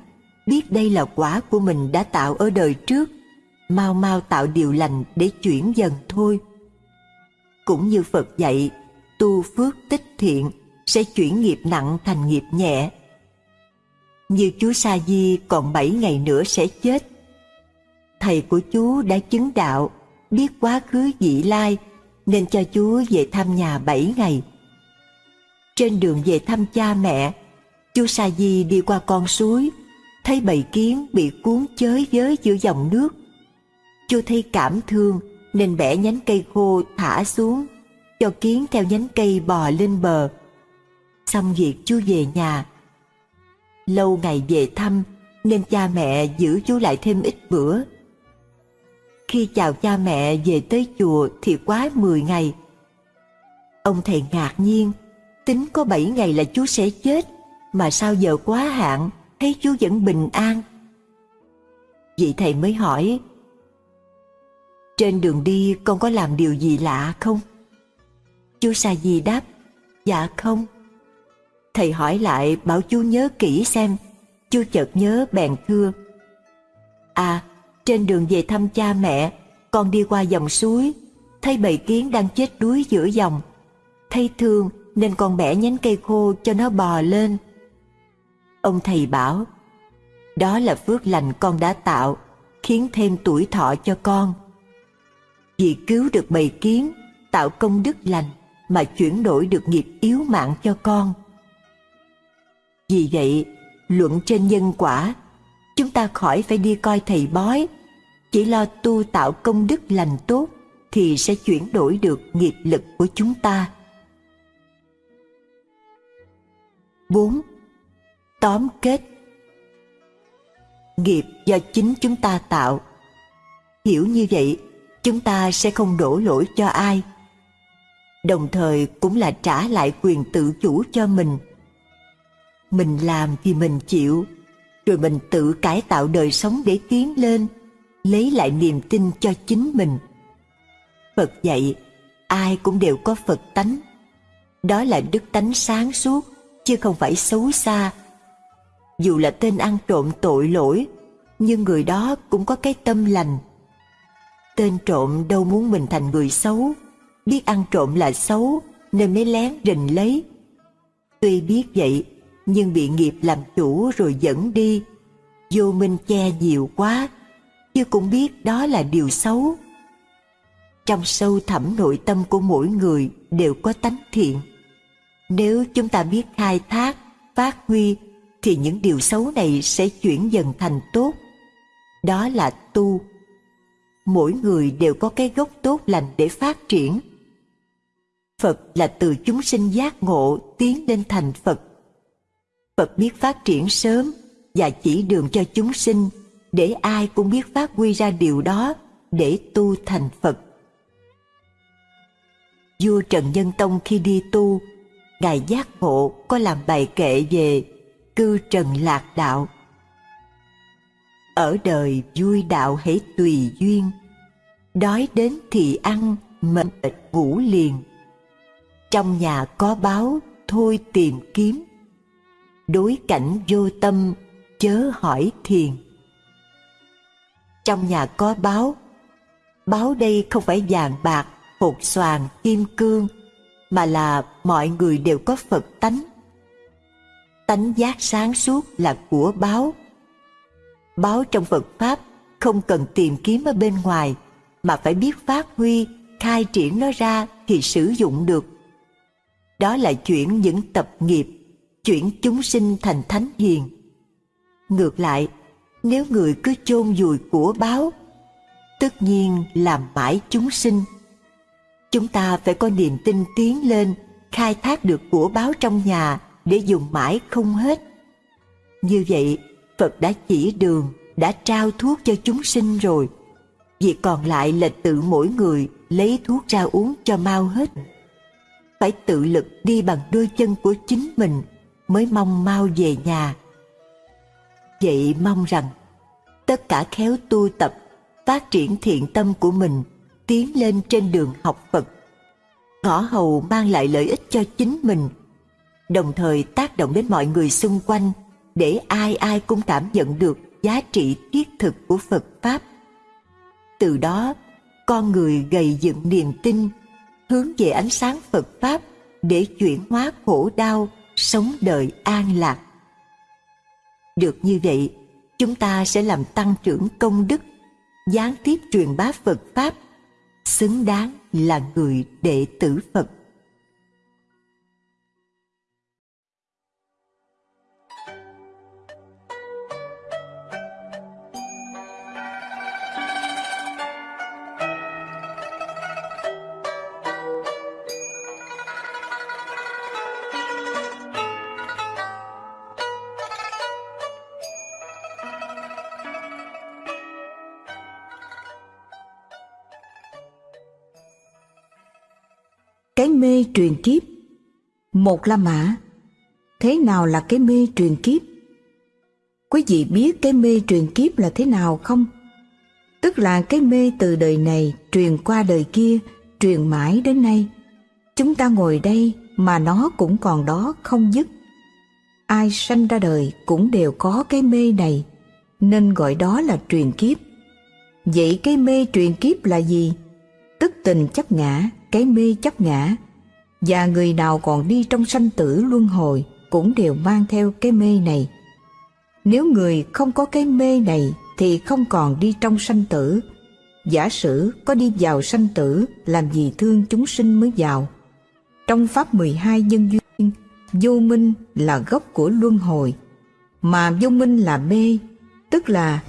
biết đây là quả của mình đã tạo ở đời trước, mau mau tạo điều lành để chuyển dần thôi. Cũng như Phật dạy, tu phước tích thiện sẽ chuyển nghiệp nặng thành nghiệp nhẹ. Như chú Sa Di còn 7 ngày nữa sẽ chết. Thầy của chú đã chứng đạo, biết quá khứ dị lai nên cho chú về thăm nhà 7 ngày. Trên đường về thăm cha mẹ, chú Sa Di đi qua con suối, thấy bầy kiến bị cuốn chới với giữa dòng nước. Chú thấy cảm thương nên bẻ nhánh cây khô thả xuống, cho kiến theo nhánh cây bò lên bờ. Xong việc chú về nhà. Lâu ngày về thăm nên cha mẹ giữ chú lại thêm ít bữa. Khi chào cha mẹ về tới chùa thì quá 10 ngày. Ông thầy ngạc nhiên, tính có 7 ngày là chú sẽ chết, mà sao giờ quá hạn, thấy chú vẫn bình an. Vị thầy mới hỏi, trên đường đi con có làm điều gì lạ không? Chú Sa Di đáp, dạ không. Thầy hỏi lại bảo chú nhớ kỹ xem, chú chợt nhớ bèn thưa. À, trên đường về thăm cha mẹ, con đi qua dòng suối, thấy bầy kiến đang chết đuối giữa dòng. Thấy thương nên con bẻ nhánh cây khô cho nó bò lên. Ông thầy bảo, đó là phước lành con đã tạo, khiến thêm tuổi thọ cho con. Vì cứu được bầy kiến, tạo công đức lành mà chuyển đổi được nghiệp yếu mạng cho con. Vì vậy, luận trên nhân quả, chúng ta khỏi phải đi coi thầy bói, chỉ lo tu tạo công đức lành tốt thì sẽ chuyển đổi được nghiệp lực của chúng ta. 4. Tóm kết Nghiệp do chính chúng ta tạo Hiểu như vậy, chúng ta sẽ không đổ lỗi cho ai. Đồng thời cũng là trả lại quyền tự chủ cho mình. Mình làm thì mình chịu, rồi mình tự cải tạo đời sống để tiến lên, lấy lại niềm tin cho chính mình. Phật dạy, ai cũng đều có Phật tánh. Đó là đức tánh sáng suốt, chứ không phải xấu xa. Dù là tên ăn trộm tội lỗi, nhưng người đó cũng có cái tâm lành. Tên trộm đâu muốn mình thành người xấu, biết ăn trộm là xấu nên mới lén rình lấy. Tuy biết vậy, nhưng bị nghiệp làm chủ rồi dẫn đi, vô minh che nhiều quá, chứ cũng biết đó là điều xấu. Trong sâu thẳm nội tâm của mỗi người đều có tánh thiện. Nếu chúng ta biết khai thác, phát huy thì những điều xấu này sẽ chuyển dần thành tốt. Đó là tu. Mỗi người đều có cái gốc tốt lành để phát triển. Phật là từ chúng sinh giác ngộ tiến lên thành Phật. Phật biết phát triển sớm và chỉ đường cho chúng sinh để ai cũng biết phát huy ra điều đó để tu thành Phật. Vua Trần Nhân Tông khi đi tu Ngài Giác Ngộ có làm bài kệ về cư trần lạc đạo. Ở đời vui đạo hãy tùy duyên, đói đến thì ăn, mệt ngủ liền. Trong nhà có báo, thôi tìm kiếm. Đối cảnh vô tâm, chớ hỏi thiền. Trong nhà có báo, báo đây không phải vàng bạc, hột xoàn, kim cương, mà là mọi người đều có Phật tánh. Tánh giác sáng suốt là của báo. Báo trong Phật Pháp không cần tìm kiếm ở bên ngoài, mà phải biết phát huy, khai triển nó ra thì sử dụng được. Đó là chuyển những tập nghiệp, chuyển chúng sinh thành thánh hiền. Ngược lại, nếu người cứ chôn vùi của báo, tất nhiên làm mãi chúng sinh Chúng ta phải có niềm tin tiến lên, khai thác được của báo trong nhà để dùng mãi không hết. Như vậy, Phật đã chỉ đường, đã trao thuốc cho chúng sinh rồi. Việc còn lại là tự mỗi người lấy thuốc ra uống cho mau hết. Phải tự lực đi bằng đôi chân của chính mình mới mong mau về nhà. Vậy mong rằng tất cả khéo tu tập, phát triển thiện tâm của mình tiến lên trên đường học Phật. Ngõ hầu mang lại lợi ích cho chính mình, đồng thời tác động đến mọi người xung quanh để ai ai cũng cảm nhận được giá trị thiết thực của Phật Pháp. Từ đó, con người gầy dựng niềm tin, hướng về ánh sáng Phật Pháp để chuyển hóa khổ đau, sống đời an lạc. Được như vậy, chúng ta sẽ làm tăng trưởng công đức, gián tiếp truyền bá Phật Pháp, xứng đáng là người đệ tử Phật. Mê truyền kiếp Một La Mã Thế nào là cái mê truyền kiếp? Quý vị biết cái mê truyền kiếp là thế nào không? Tức là cái mê từ đời này truyền qua đời kia, truyền mãi đến nay. Chúng ta ngồi đây mà nó cũng còn đó không dứt. Ai sanh ra đời cũng đều có cái mê này, nên gọi đó là truyền kiếp. Vậy cái mê truyền kiếp là gì? Tức tình chấp ngã, cái mê chấp ngã và người nào còn đi trong sanh tử luân hồi cũng đều mang theo cái mê này. Nếu người không có cái mê này thì không còn đi trong sanh tử. Giả sử có đi vào sanh tử làm gì thương chúng sinh mới vào. Trong Pháp 12 nhân duyên, vô minh là gốc của luân hồi, mà vô minh là mê, tức là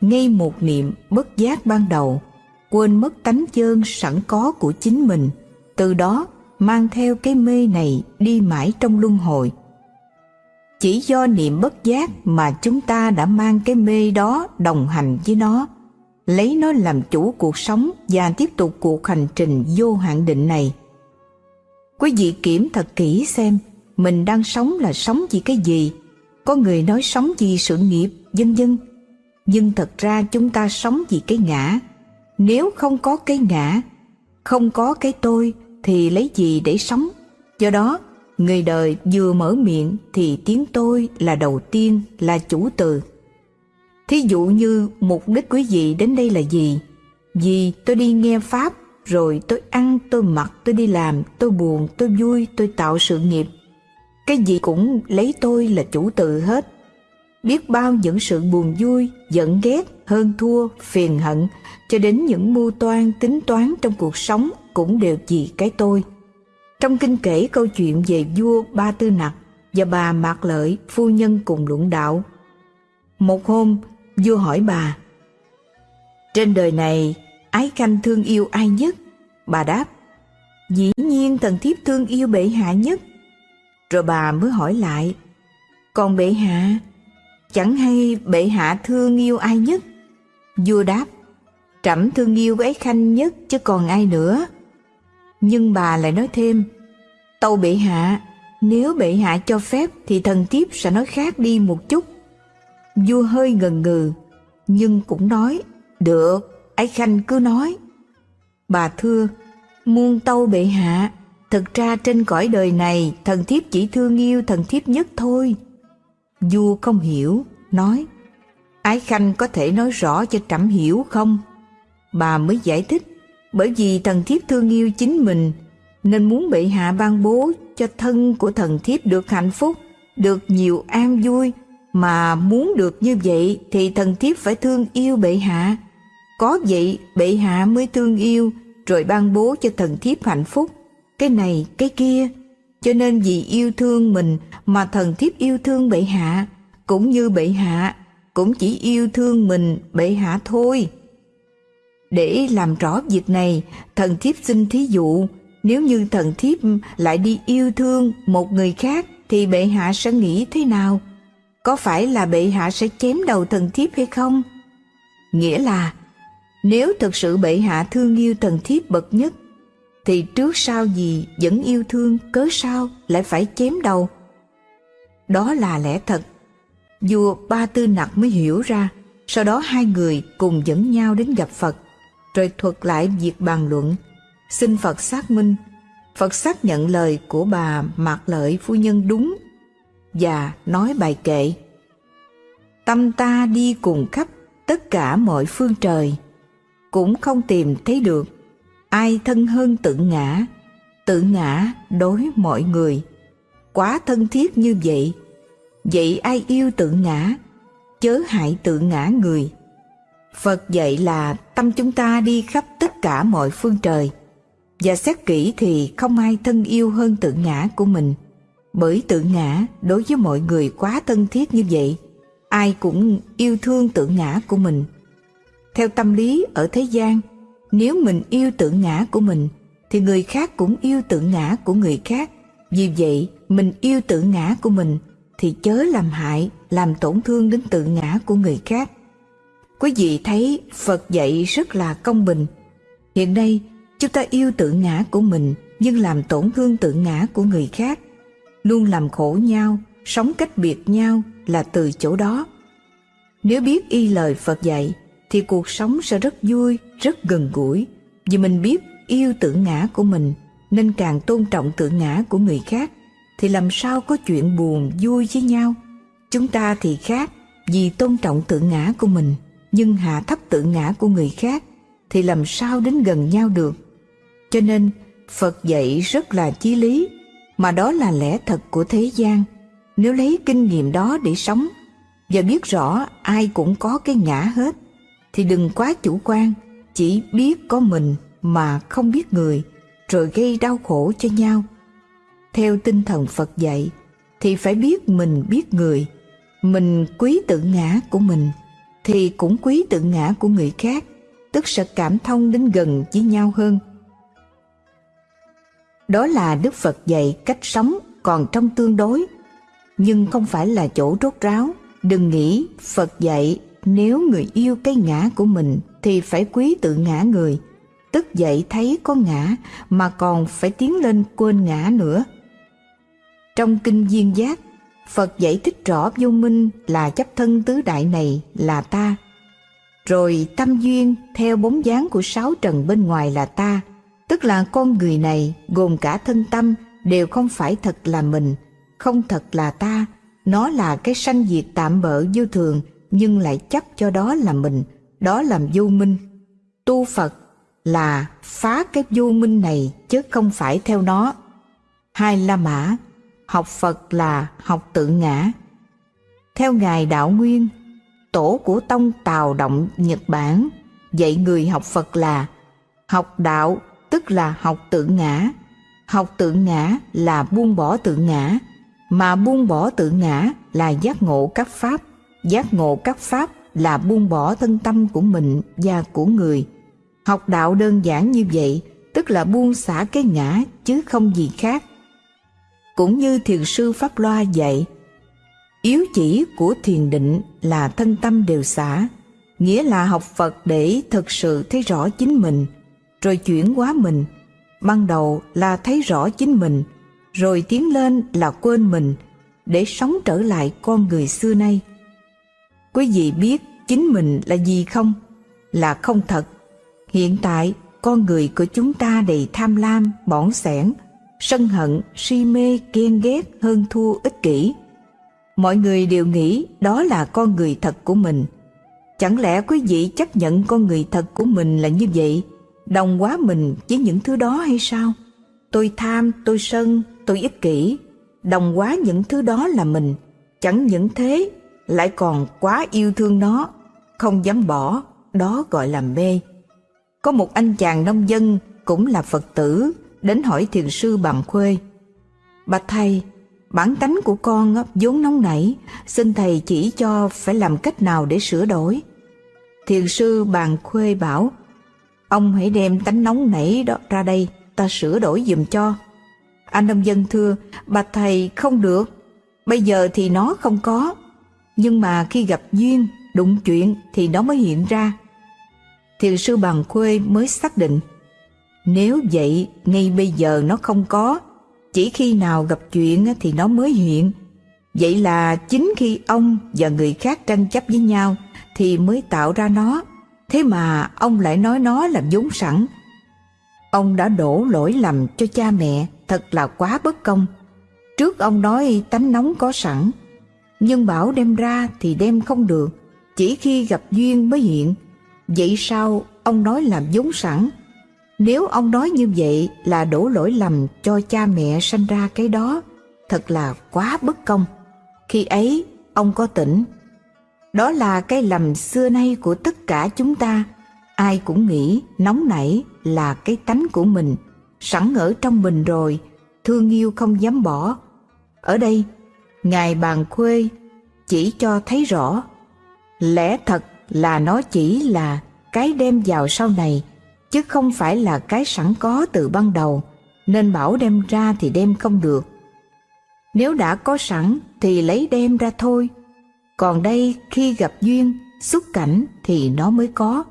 ngay một niệm bất giác ban đầu, quên mất tánh chơn sẵn có của chính mình, từ đó mang theo cái mê này đi mãi trong luân hồi. Chỉ do niệm bất giác mà chúng ta đã mang cái mê đó đồng hành với nó, lấy nó làm chủ cuộc sống và tiếp tục cuộc hành trình vô hạn định này. Quý vị kiểm thật kỹ xem mình đang sống là sống vì cái gì, có người nói sống vì sự nghiệp, vân vân. Nhưng thật ra chúng ta sống vì cái ngã. Nếu không có cái ngã, không có cái tôi, thì lấy gì để sống? Do đó, người đời vừa mở miệng thì tiếng tôi là đầu tiên, là chủ từ. Thí dụ như mục đích quý vị đến đây là gì? Vì tôi đi nghe Pháp, rồi tôi ăn, tôi mặc, tôi đi làm, tôi buồn, tôi vui, tôi tạo sự nghiệp. Cái gì cũng lấy tôi là chủ từ hết. Biết bao những sự buồn vui, giận ghét, hơn thua, phiền hận, cho đến những mưu toan, tính toán trong cuộc sống cũng đều vì cái tôi. Trong kinh kể câu chuyện về vua Ba Tư Nặc và bà Mạc Lợi, phu nhân cùng luận đạo. Một hôm, vua hỏi bà, Trên đời này, ái khanh thương yêu ai nhất? Bà đáp, Dĩ nhiên thần thiếp thương yêu bệ hạ nhất. Rồi bà mới hỏi lại, Còn bệ hạ, chẳng hay bệ hạ thương yêu ai nhất? Vua đáp, Trẫm thương yêu ái khanh nhất chứ còn ai nữa. Nhưng bà lại nói thêm, Tâu bệ hạ, nếu bệ hạ cho phép thì thần thiếp sẽ nói khác đi một chút. Vua hơi ngần ngừ, nhưng cũng nói, được, ái khanh cứ nói. Bà thưa, muôn tâu bệ hạ, thực ra trên cõi đời này thần thiếp chỉ thương yêu thần thiếp nhất thôi. Vua không hiểu, nói, ái khanh có thể nói rõ cho trẫm hiểu không? Bà mới giải thích, bởi vì thần thiếp thương yêu chính mình nên muốn bệ hạ ban bố cho thân của thần thiếp được hạnh phúc, được nhiều an vui, mà muốn được như vậy thì thần thiếp phải thương yêu bệ hạ. Có vậy bệ hạ mới thương yêu rồi ban bố cho thần thiếp hạnh phúc, cái này cái kia. Cho nên vì yêu thương mình mà thần thiếp yêu thương bệ hạ, cũng như bệ hạ, cũng chỉ yêu thương mình bệ hạ thôi. Để làm rõ việc này, thần thiếp xin thí dụ, nếu như thần thiếp lại đi yêu thương một người khác thì bệ hạ sẽ nghĩ thế nào? Có phải là bệ hạ sẽ chém đầu thần thiếp hay không? Nghĩa là, nếu thực sự bệ hạ thương yêu thần thiếp bậc nhất, thì trước sau gì vẫn yêu thương cớ sao lại phải chém đầu? Đó là lẽ thật. Vua Ba Tư Nặc mới hiểu ra, sau đó hai người cùng dẫn nhau đến gặp Phật rồi thuật lại việc bàn luận, xin Phật xác minh. Phật xác nhận lời của bà Mạc Lợi phu nhân đúng và nói bài kệ. tâm ta đi cùng khắp tất cả mọi phương trời cũng không tìm thấy được ai thân hơn tự ngã. Tự ngã đối mọi người. Quá thân thiết như vậy vậy ai yêu tự ngã? Chớ hại tự ngã người phật dạy là tâm chúng ta đi khắp tất cả mọi phương trời. Và xét kỹ thì không ai thân yêu hơn tự ngã của mình. Bởi tự ngã đối với mọi người quá thân thiết như vậy, ai cũng yêu thương tự ngã của mình. Theo tâm lý ở thế gian, nếu mình yêu tự ngã của mình, thì người khác cũng yêu tự ngã của người khác. Vì vậy, mình yêu tự ngã của mình, thì chớ làm hại, làm tổn thương đến tự ngã của người khác quý vị thấy phật dạy rất là công bình. Hiện nay, chúng ta yêu tự ngã của mình, nhưng làm tổn thương tự ngã của người khác. Luôn làm khổ nhau, sống cách biệt nhau là từ chỗ đó. Nếu biết y lời phật dạy, thì cuộc sống sẽ rất vui, rất gần gũi. Vì mình biết yêu tự ngã của mình, nên càng tôn trọng tự ngã của người khác, thì làm sao có chuyện buồn vui với nhau? Chúng ta thì khác, vì tôn trọng tự ngã của mình nhưng hạ thấp tự ngã của người khác thì làm sao đến gần nhau được. Cho nên, phật dạy rất là chí lý, mà đó là lẽ thật của thế gian. Nếu lấy kinh nghiệm đó để sống và biết rõ ai cũng có cái ngã hết, thì đừng quá chủ quan, chỉ biết có mình mà không biết người, rồi gây đau khổ cho nhau. Theo tinh thần phật dạy, thì phải biết mình biết người, mình quý tự ngã của mình thì cũng quý tự ngã của người khác, tức sẽ cảm thông đến gần với nhau hơn. Đó là đức phật dạy cách sống còn trong tương đối, nhưng không phải là chỗ rốt ráo. Đừng nghĩ phật dạy, nếu người yêu cái ngã của mình thì phải quý tự ngã người, tức dậy thấy có ngã mà còn phải tiến lên quên ngã nữa. Trong kinh duyên giác phật giải thích rõ vô minh là chấp thân tứ đại này là ta. Rồi tâm duyên theo bóng dáng của sáu trần bên ngoài là ta. Tức là con người này, gồm cả thân tâm, đều không phải thật là mình, không thật là ta. Nó là cái sanh diệt tạm bỡ vô thường, nhưng lại chấp cho đó là mình, đó làm vô minh. Tu phật là phá cái vô minh này chứ không phải theo nó. Hai la mã học phật là học tự ngã. Theo ngài đạo nguyên, tổ của tông tào động nhật bản dạy người học phật là học đạo, tức là học tự ngã. Học tự ngã là buông bỏ tự ngã, mà buông bỏ tự ngã là giác ngộ các pháp. Giác ngộ các pháp là buông bỏ thân tâm của mình và của người. Học đạo đơn giản như vậy, tức là buông xả cái ngã chứ không gì khác cũng như thiền sư pháp loa dạy, yếu chỉ của thiền định là thân tâm đều xả, nghĩa là học phật để thực sự thấy rõ chính mình, rồi chuyển hóa mình. Ban đầu là thấy rõ chính mình, rồi tiến lên là quên mình, để sống trở lại con người xưa nay. Quý vị biết chính mình là gì không? Là không thật. Hiện tại, con người của chúng ta đầy tham lam, bỏng sẻn sân hận, si mê ghen ghét, hơn thua ích kỷ. Mọi người đều nghĩ đó là con người thật của mình. Chẳng lẽ quý vị chấp nhận con người thật của mình là như vậy? Đồng hóa mình với những thứ đó hay sao? Tôi tham, tôi sân, tôi ích kỷ. Đồng hóa những thứ đó là mình. Chẳng những thế, lại còn quá yêu thương nó. Không dám bỏ, đó gọi là mê. Có một anh chàng nông dân cũng là phật tử đến hỏi thiền sư bằng khuê. Bạch thầy, bản tánh của con vốn nóng nảy, xin thầy chỉ cho phải làm cách nào để sửa đổi. Thiền sư bàn khuê bảo, ông hãy đem tánh nóng nảy đó ra đây, ta sửa đổi giùm cho. Anh nông dân thưa bạch thầy không được, bây giờ thì nó không có, nhưng mà khi gặp duyên, đụng chuyện thì nó mới hiện ra. Thiền sư bàn khuê mới xác định nếu vậy ngay bây giờ nó không có. Chỉ khi nào gặp chuyện thì nó mới hiện. Vậy là chính khi ông và người khác tranh chấp với nhau thì mới tạo ra nó. Thế mà ông lại nói nó là vốn sẵn. Ông đã đổ lỗi lầm cho cha mẹ thật là quá bất công. Trước ông nói tánh nóng có sẵn nhưng bảo đem ra thì đem không được, chỉ khi gặp duyên mới hiện. Vậy sao ông nói làm vốn sẵn? Nếu ông nói như vậy là đổ lỗi lầm cho cha mẹ sanh ra cái đó, thật là quá bất công. Khi ấy, ông có tỉnh. Đó là cái lầm xưa nay của tất cả chúng ta. Ai cũng nghĩ nóng nảy là cái tánh của mình, sẵn ở trong mình rồi, thương yêu không dám bỏ. Ở đây, Ngài Bàn Khuê chỉ cho thấy rõ, lẽ thật là nó chỉ là cái đem vào sau này, chứ không phải là cái sẵn có từ ban đầu, nên bảo đem ra thì đem không được. Nếu đã có sẵn thì lấy đem ra thôi, còn đây khi gặp duyên, xuất cảnh thì nó mới có.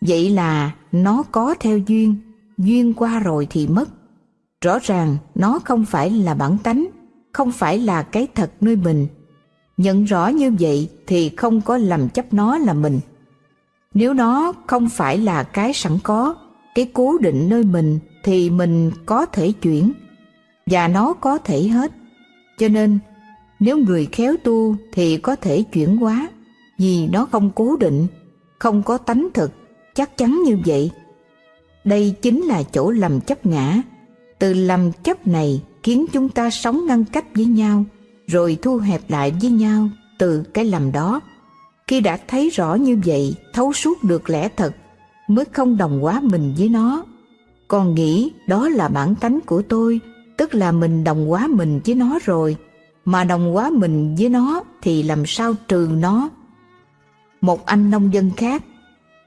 Vậy là nó có theo duyên, duyên qua rồi thì mất. Rõ ràng nó không phải là bản tánh, không phải là cái thật nơi mình. Nhận rõ như vậy thì không có lầm chấp nó là mình. Nếu nó không phải là cái sẵn có, cái cố định nơi mình thì mình có thể chuyển và nó có thể hết. Cho nên nếu người khéo tu thì có thể chuyển hóa vì nó không cố định, không có tánh thực, chắc chắn như vậy. Đây chính là chỗ lầm chấp ngã. Từ lầm chấp này khiến chúng ta sống ngăn cách với nhau, rồi thu hẹp lại với nhau từ cái lầm đó. Khi đã thấy rõ như vậy, thấu suốt được lẽ thật, mới không đồng hóa mình với nó. Còn nghĩ đó là bản tánh của tôi, tức là mình đồng hóa mình với nó rồi, mà đồng hóa mình với nó thì làm sao trừ nó. Một anh nông dân khác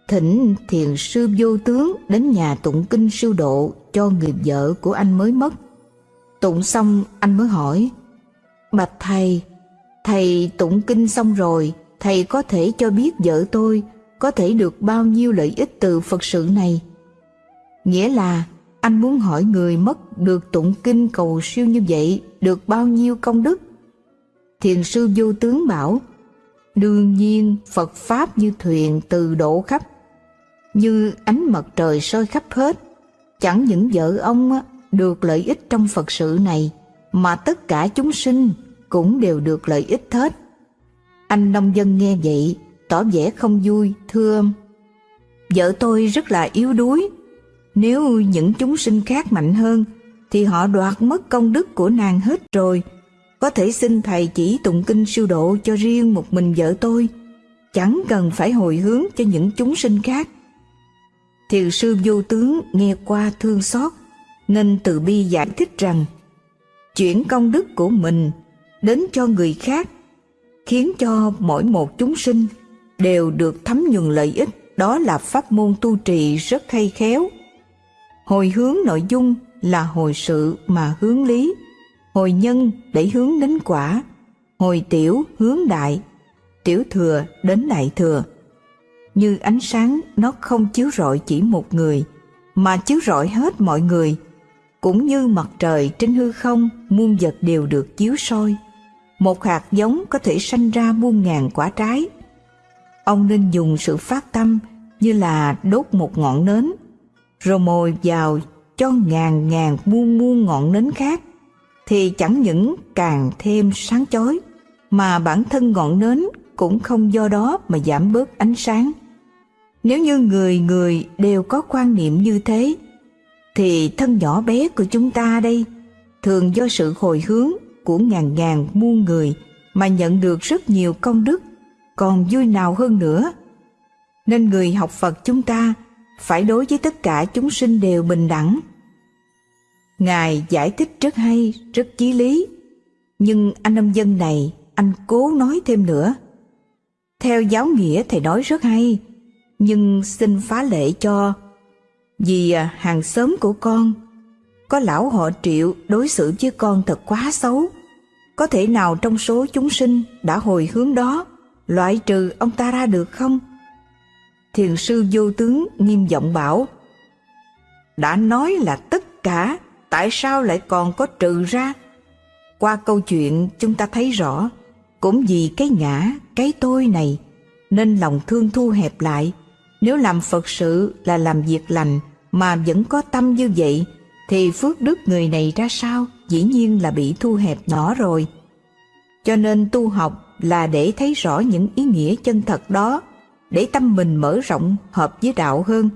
thỉnh thiền sư vô tướng đến nhà tụng kinh siêu độ cho người vợ của anh mới mất. Tụng xong anh mới hỏi, Bạch Thầy, Thầy tụng kinh xong rồi, Thầy có thể cho biết vợ tôi có thể được bao nhiêu lợi ích từ Phật sự này? Nghĩa là anh muốn hỏi người mất được tụng kinh cầu siêu như vậy được bao nhiêu công đức? Thiền sư vô tướng bảo, đương nhiên Phật Pháp như thuyền từ độ khắp, như ánh mặt trời soi khắp hết. Chẳng những vợ ông được lợi ích trong Phật sự này, mà tất cả chúng sinh cũng đều được lợi ích hết. Anh nông dân nghe vậy, tỏ vẻ không vui, thưa Vợ tôi rất là yếu đuối, nếu những chúng sinh khác mạnh hơn, thì họ đoạt mất công đức của nàng hết rồi. Có thể xin thầy chỉ tụng kinh siêu độ cho riêng một mình vợ tôi, chẳng cần phải hồi hướng cho những chúng sinh khác. Thiền sư vô tướng nghe qua thương xót, nên từ bi giải thích rằng chuyển công đức của mình đến cho người khác khiến cho mỗi một chúng sinh đều được thấm nhuần lợi ích. Đó là pháp môn tu trì rất hay khéo. Hồi hướng nội dung là hồi sự mà hướng lý. Hồi nhân để hướng đến quả. Hồi tiểu hướng đại. Tiểu thừa đến đại thừa. Như ánh sáng, nó không chiếu rọi chỉ một người, mà chiếu rọi hết mọi người. Cũng như mặt trời trên hư không, muôn vật đều được chiếu soi một hạt giống có thể sanh ra muôn ngàn quả trái. Ông nên dùng sự phát tâm như là đốt một ngọn nến, rồi mồi vào cho ngàn ngàn muôn muôn ngọn nến khác. Thì chẳng những càng thêm sáng chói, mà bản thân ngọn nến cũng không do đó mà giảm bớt ánh sáng. Nếu như người người đều có quan niệm như thế, thì thân nhỏ bé của chúng ta đây thường do sự hồi hướng của ngàn ngàn muôn người mà nhận được rất nhiều công đức, còn vui nào hơn nữa. Nên người học phật chúng ta phải đối với tất cả chúng sinh đều bình đẳng. Ngài giải thích rất hay, rất chí lý. Nhưng anh nông dân này, anh cố nói thêm nữa. Theo giáo nghĩa thầy nói rất hay, nhưng xin phá lệ cho, vì à, hàng xóm của con, có lão họ triệu đối xử với con thật quá xấu có thể nào trong số chúng sinh đã hồi hướng đó loại trừ ông ta ra được không? Thiền sư vô tướng nghiêm giọng bảo đã nói là tất cả tại sao lại còn có trừ ra? Qua câu chuyện chúng ta thấy rõ cũng vì cái ngã cái tôi này nên lòng thương thu hẹp lại. Nếu làm Phật sự là làm việc lành mà vẫn có tâm như vậy, thì phước đức người này ra sao? Dĩ nhiên là bị thu hẹp nhỏ rồi. cho nên tu học là để thấy rõ những ý nghĩa chân thật đó, để tâm mình mở rộng, hợp với đạo hơn.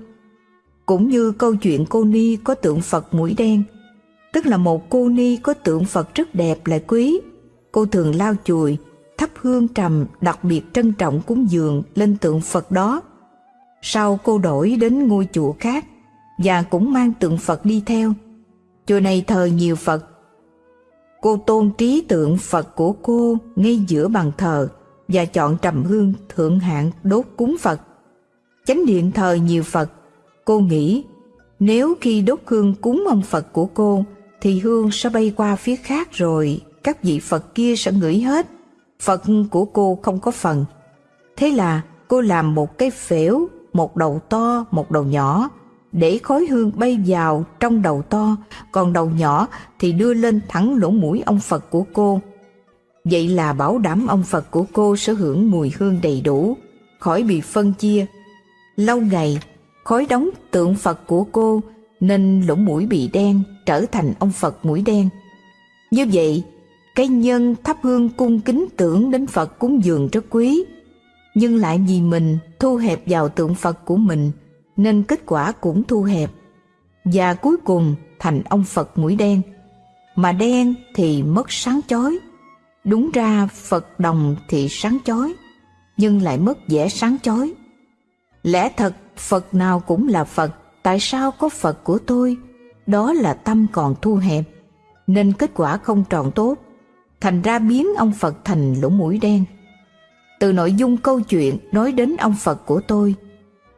Cũng như câu chuyện cô ni có tượng phật mũi đen, tức là một cô ni có tượng phật rất đẹp lại quý. Cô thường lau chùi, thắp hương trầm, đặc biệt trân trọng cúng dường lên tượng phật đó. Sau cô đổi đến ngôi chùa khác và cũng mang tượng phật đi theo. Chùa này thờ nhiều phật cô tôn trí tượng phật của cô ngay giữa bàn thờ và chọn trầm hương thượng hạng đốt cúng phật. Chánh điện thờ nhiều phật. Cô nghĩ nếu khi đốt hương cúng ông phật của cô, thì hương sẽ bay qua phía khác rồi, các vị phật kia sẽ ngửi hết. Phật của cô không có phần. Thế là cô làm một cái phễu, một đầu to, một đầu nhỏ để khói hương bay vào trong đầu to, còn đầu nhỏ thì đưa lên thẳng lỗ mũi ông phật của cô. Vậy là bảo đảm ông phật của cô sẽ hưởng mùi hương đầy đủ, khỏi bị phân chia. Lâu ngày, khói đóng tượng phật của cô nên lỗ mũi bị đen trở thành ông phật mũi đen. Như vậy, cái nhân thắp hương cung kính tưởng đến phật cúng dường rất quý. Nhưng lại vì mình thu hẹp vào tượng phật của mình nên kết quả cũng thu hẹp. Và cuối cùng, thành ông phật mũi đen. Mà đen thì mất sáng chói. Đúng ra phật đồng thì sáng chói, nhưng lại mất vẻ sáng chói. Lẽ thật, phật nào cũng là phật, tại sao có phật của tôi? Đó là tâm còn thu hẹp, nên kết quả không tròn tốt. Thành ra biến ông phật thành lỗ mũi đen. Từ nội dung câu chuyện nói đến ông phật của tôi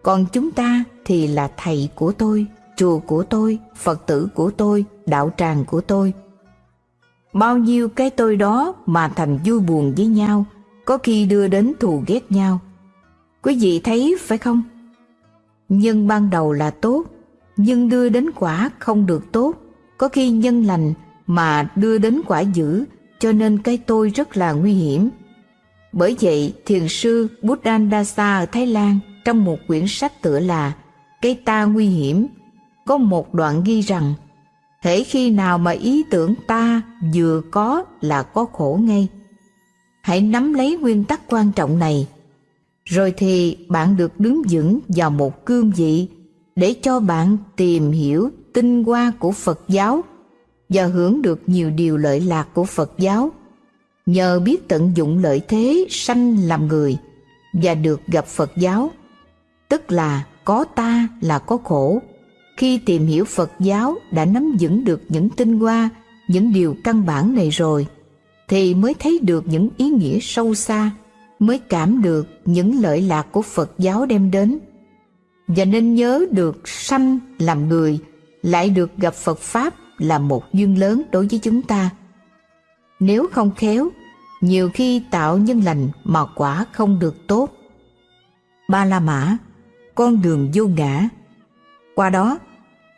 còn chúng ta thì là thầy của tôi, chùa của tôi, phật tử của tôi, đạo tràng của tôi. Bao nhiêu cái tôi đó mà thành vui buồn với nhau, có khi đưa đến thù ghét nhau. Quý vị thấy phải không? Nhân ban đầu là tốt, nhưng đưa đến quả không được tốt. Có khi nhân lành mà đưa đến quả dữ, cho nên cái tôi rất là nguy hiểm. Bởi vậy thiền sư Buddhandasa ở Thái Lan trong một quyển sách tựa là Cái ta nguy hiểm, có một đoạn ghi rằng, thể khi nào mà ý tưởng ta vừa có là có khổ ngay. Hãy nắm lấy nguyên tắc quan trọng này. Rồi thì bạn được đứng vững vào một cương vị để cho bạn tìm hiểu tinh hoa của Phật giáo và hưởng được nhiều điều lợi lạc của Phật giáo. Nhờ biết tận dụng lợi thế sanh làm người và được gặp Phật giáo tức là có ta là có khổ khi tìm hiểu Phật giáo đã nắm vững được những tinh hoa những điều căn bản này rồi thì mới thấy được những ý nghĩa sâu xa mới cảm được những lợi lạc của Phật giáo đem đến và nên nhớ được sanh làm người lại được gặp Phật Pháp là một duyên lớn đối với chúng ta. Nếu không khéo, nhiều khi tạo nhân lành mà quả không được tốt. Ba La Mã, con đường vô ngã. Qua đó,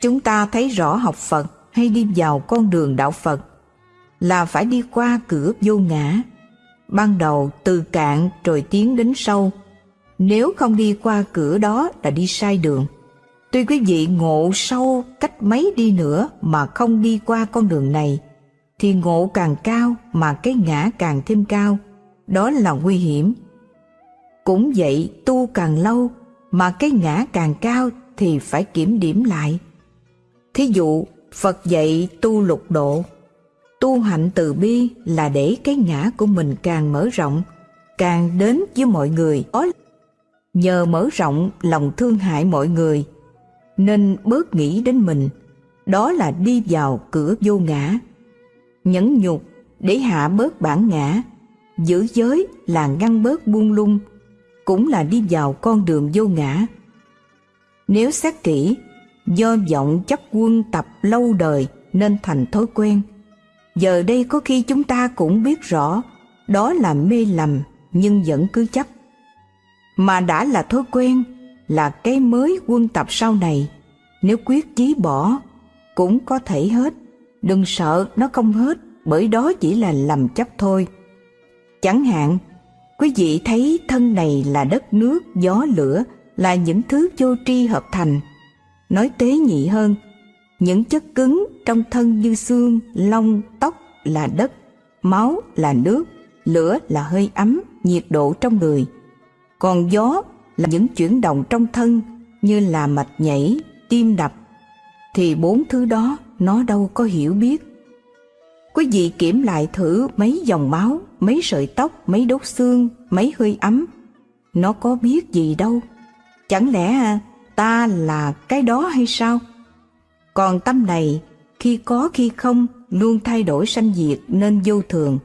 chúng ta thấy rõ học Phật hay đi vào con đường đạo Phật là phải đi qua cửa vô ngã ban đầu từ cạn rồi tiến đến sâu. Nếu không đi qua cửa đó là đi sai đường. Tuy quý vị ngộ sâu cách mấy đi nữa mà không đi qua con đường này, thì ngộ càng cao mà cái ngã càng thêm cao, đó là nguy hiểm. Cũng vậy tu càng lâu mà cái ngã càng cao thì phải kiểm điểm lại. Thí dụ, Phật dạy tu lục độ. Tu hạnh từ bi là để cái ngã của mình càng mở rộng, càng đến với mọi người. Nhờ mở rộng lòng thương hại mọi người, nên bớt nghĩ đến mình. Đó là đi vào cửa vô ngã. Nhẫn nhục để hạ bớt bản ngã. Giữ giới là ngăn bớt buông lung cũng là đi vào con đường vô ngã nếu xét kỹ do vọng chấp quân tập lâu đời nên thành thói quen Giờ đây có khi chúng ta cũng biết rõ đó là mê lầm nhưng vẫn cứ chấp. Mà đã là thói quen, là cái mới quân tập sau này, nếu quyết chí bỏ cũng có thể hết, đừng sợ nó không hết bởi đó chỉ là lầm chấp thôi. Chẳng hạn, quý vị thấy thân này là đất nước, gió lửa là những thứ vô tri hợp thành. Nói tế nhị hơn, những chất cứng trong thân như xương, lông, tóc là đất, máu là nước, lửa là hơi ấm, nhiệt độ trong người. Còn gió là những chuyển động trong thân như là mạch nhảy, tim đập. Thì bốn thứ đó nó đâu có hiểu biết. Quý vị kiểm lại thử mấy dòng máu, mấy sợi tóc, mấy đốt xương, mấy hơi ấm. Nó có biết gì đâu. Chẳng lẽ ta là cái đó hay sao? Còn tâm này, khi có khi không, luôn thay đổi sanh diệt nên vô thường.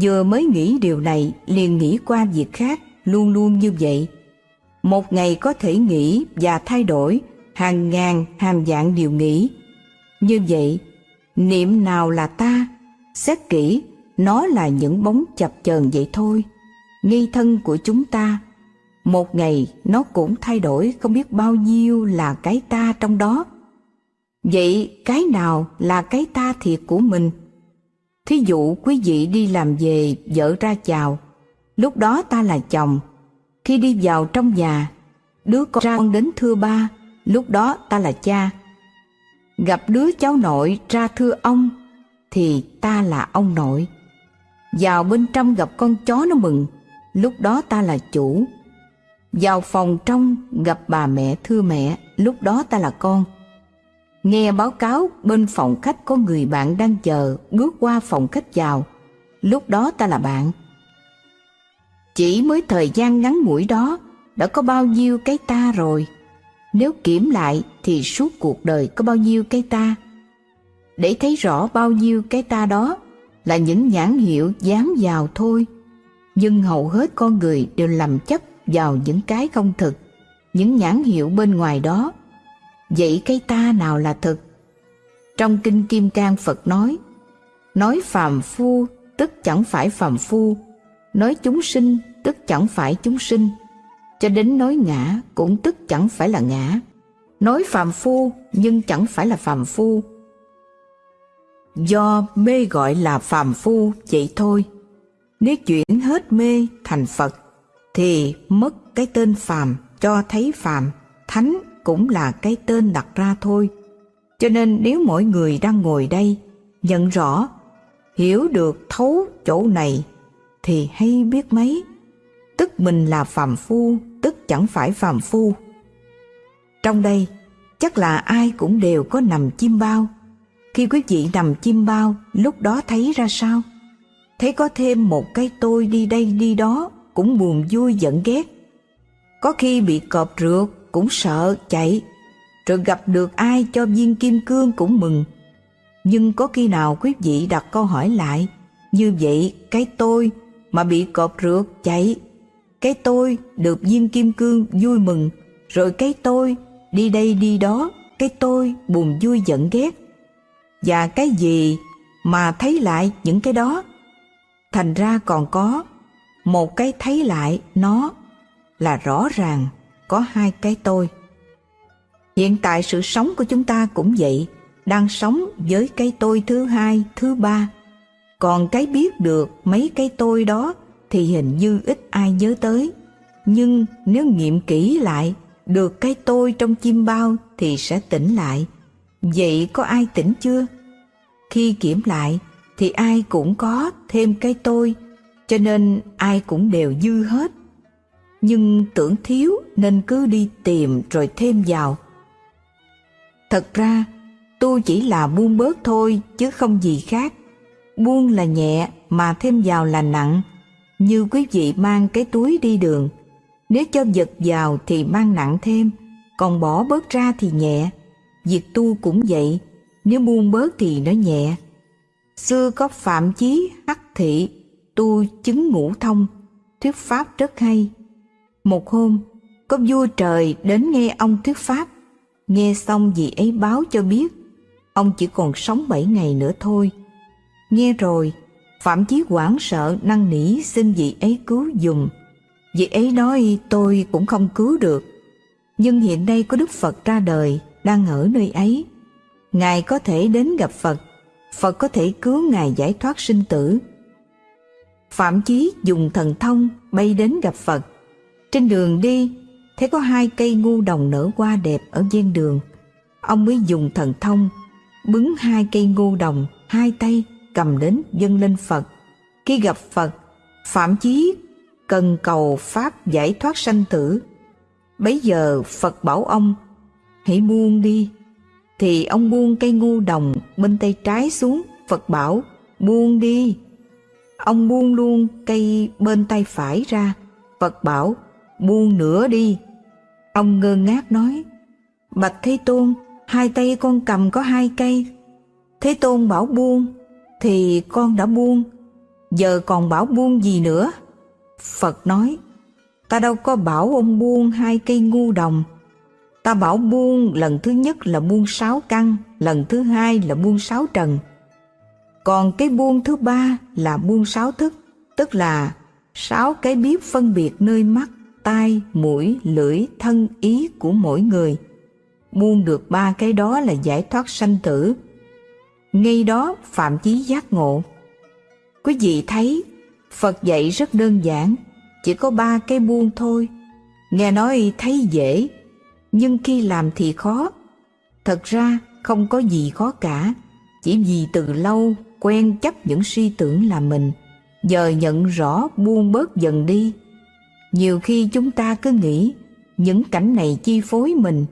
Vừa mới nghĩ điều này liền nghĩ qua việc khác, luôn luôn như vậy. Một ngày có thể nghĩ và thay đổi hàng ngàn hàng dạng điều nghĩ. Như vậy, niệm nào là ta? Xét kỹ, nó là những bóng chập chờn vậy thôi. Nghi thân của chúng ta, một ngày nó cũng thay đổi không biết bao nhiêu là cái ta trong đó. Vậy cái nào là cái ta thiệt của mình? Thí dụ quý vị đi làm về vợ ra chào, lúc đó ta là chồng. Khi đi vào trong nhà, đứa con ra con đến thưa ba, lúc đó ta là cha. Gặp đứa cháu nội ra thưa ông, thì ta là ông nội. Vào bên trong gặp con chó nó mừng, lúc đó ta là chủ. Vào phòng trong gặp bà mẹ thưa mẹ, lúc đó ta là con. Nghe báo cáo bên phòng khách có người bạn đang chờ bước qua phòng khách vào, lúc đó ta là bạn. Chỉ mới thời gian ngắn ngủi đó đã có bao nhiêu cái ta rồi. Nếu kiểm lại thì suốt cuộc đời có bao nhiêu cái ta. Để thấy rõ bao nhiêu cái ta đó là những nhãn hiệu dán vào thôi. Nhưng hầu hết con người đều lầm chấp vào những cái không thực, những nhãn hiệu bên ngoài đó Vậy cái ta nào là thực? Trong Kinh Kim Cang Phật nói, nói phàm phu tức chẳng phải phàm phu, nói chúng sinh tức chẳng phải chúng sinh, cho đến nói ngã cũng tức chẳng phải là ngã, nói phàm phu nhưng chẳng phải là phàm phu. Do mê gọi là phàm phu vậy thôi. Nếu chuyển hết mê thành Phật thì mất cái tên phàm cho thấy phàm, thánh cũng là cái tên đặt ra thôi. Cho nên nếu mỗi người đang ngồi đây nhận rõ, hiểu được thấu chỗ này thì hay biết mấy. Tức mình là phàm phu, tức chẳng phải phàm phu. Trong đây, chắc là ai cũng đều có nằm chim bao. Khi quý vị nằm chim bao, lúc đó thấy ra sao? Thấy có thêm một cái tôi đi đây đi đó, cũng buồn vui giận ghét. Có khi bị cọp rượt, cũng sợ chạy, rồi gặp được ai cho viên kim cương cũng mừng. Nhưng có khi nào quý vị đặt câu hỏi lại, như vậy cái tôi mà bị cọp rượt chạy, cái tôi được viên kim cương vui mừng, rồi cái tôi đi đây đi đó, cái tôi buồn vui giận ghét. Và cái gì mà thấy lại những cái đó? Thành ra còn có một cái thấy lại nó là rõ ràng có hai cái tôi. Hiện tại sự sống của chúng ta cũng vậy, đang sống với cái tôi thứ hai, thứ ba. Còn cái biết được mấy cái tôi đó thì hình như ít ai nhớ tới. Nhưng nếu nghiệm kỹ lại, được cái tôi trong chim bao thì sẽ tỉnh lại. Vậy có ai tỉnh chưa? Khi kiểm lại thì ai cũng có thêm cái tôi, cho nên ai cũng đều dư hết nhưng tưởng thiếu nên cứ đi tìm rồi thêm vào. Thật ra, tu chỉ là buông bớt thôi chứ không gì khác. Buông là nhẹ mà thêm vào là nặng, như quý vị mang cái túi đi đường. Nếu cho vật vào thì mang nặng thêm, còn bỏ bớt ra thì nhẹ. Việc tu cũng vậy, nếu buông bớt thì nó nhẹ. Xưa có Phạm Chí Hắc Thị, tu chứng ngũ thông, thuyết pháp rất hay một hôm, có vua trời đến nghe ông thuyết pháp. Nghe xong vị ấy báo cho biết, ông chỉ còn sống bảy ngày nữa thôi. Nghe rồi, Phạm Chí hoảng sợ năn nỉ xin vị ấy cứu dùm. Vị ấy nói tôi cũng không cứu được. Nhưng hiện nay có Đức Phật ra đời, đang ở nơi ấy. Ngài có thể đến gặp Phật, Phật có thể cứu Ngài giải thoát sinh tử. Phạm Chí dùng thần thông bay đến gặp Phật, trên đường đi, thấy có hai cây ngu đồng nở hoa đẹp ở ven đường. Ông mới dùng thần thông, bứng hai cây ngu đồng, hai tay cầm đến dâng lên Phật. Khi gặp Phật, Phạm Chí cần cầu Pháp giải thoát sanh tử. Bấy giờ Phật bảo ông, hãy buông đi. Thì ông buông cây ngu đồng bên tay trái xuống, Phật bảo, buông đi. Ông buông luôn cây bên tay phải ra, Phật bảo, buông nữa đi. Ông ngơ ngác nói, Bạch Thế Tôn, hai tay con cầm có hai cây. Thế Tôn bảo buông, thì con đã buông, giờ còn bảo buông gì nữa? Phật nói, ta đâu có bảo ông buông hai cây ngu đồng. Ta bảo buông lần thứ nhất là buông sáu căn, lần thứ hai là buông sáu trần. Còn cái buông thứ ba là buông sáu thức, tức là sáu cái biết phân biệt nơi mắt, tai, mũi, lưỡi, thân, ý của mỗi người. Buông được ba cái đó là giải thoát sanh tử. Ngay đó Phạm Chí giác ngộ. Quý vị thấy Phật dạy rất đơn giản, chỉ có ba cái buông thôi. Nghe nói thấy dễ, nhưng khi làm thì khó. Thật ra không có gì khó cả, chỉ vì từ lâu quen chấp những suy tưởng là mình, giờ nhận rõ buông bớt dần đi. Nhiều khi chúng ta cứ nghĩ những cảnh này chi phối mình,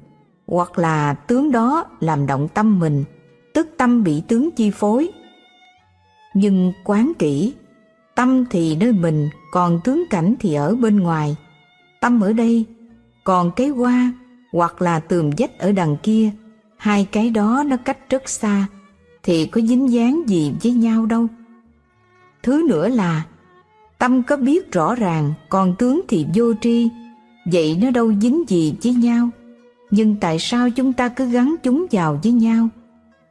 hoặc là tướng đó làm động tâm mình, tức tâm bị tướng chi phối. Nhưng quán kỹ Tâm thì nơi mình, còn tướng cảnh thì ở bên ngoài. Tâm ở đây, còn cái hoa hoặc là tường vách ở đằng kia, hai cái đó nó cách rất xa, thì có dính dáng gì với nhau đâu. Thứ nữa là, tâm có biết rõ ràng, còn tướng thì vô tri, vậy nó đâu dính gì với nhau. Nhưng tại sao chúng ta cứ gắn chúng vào với nhau?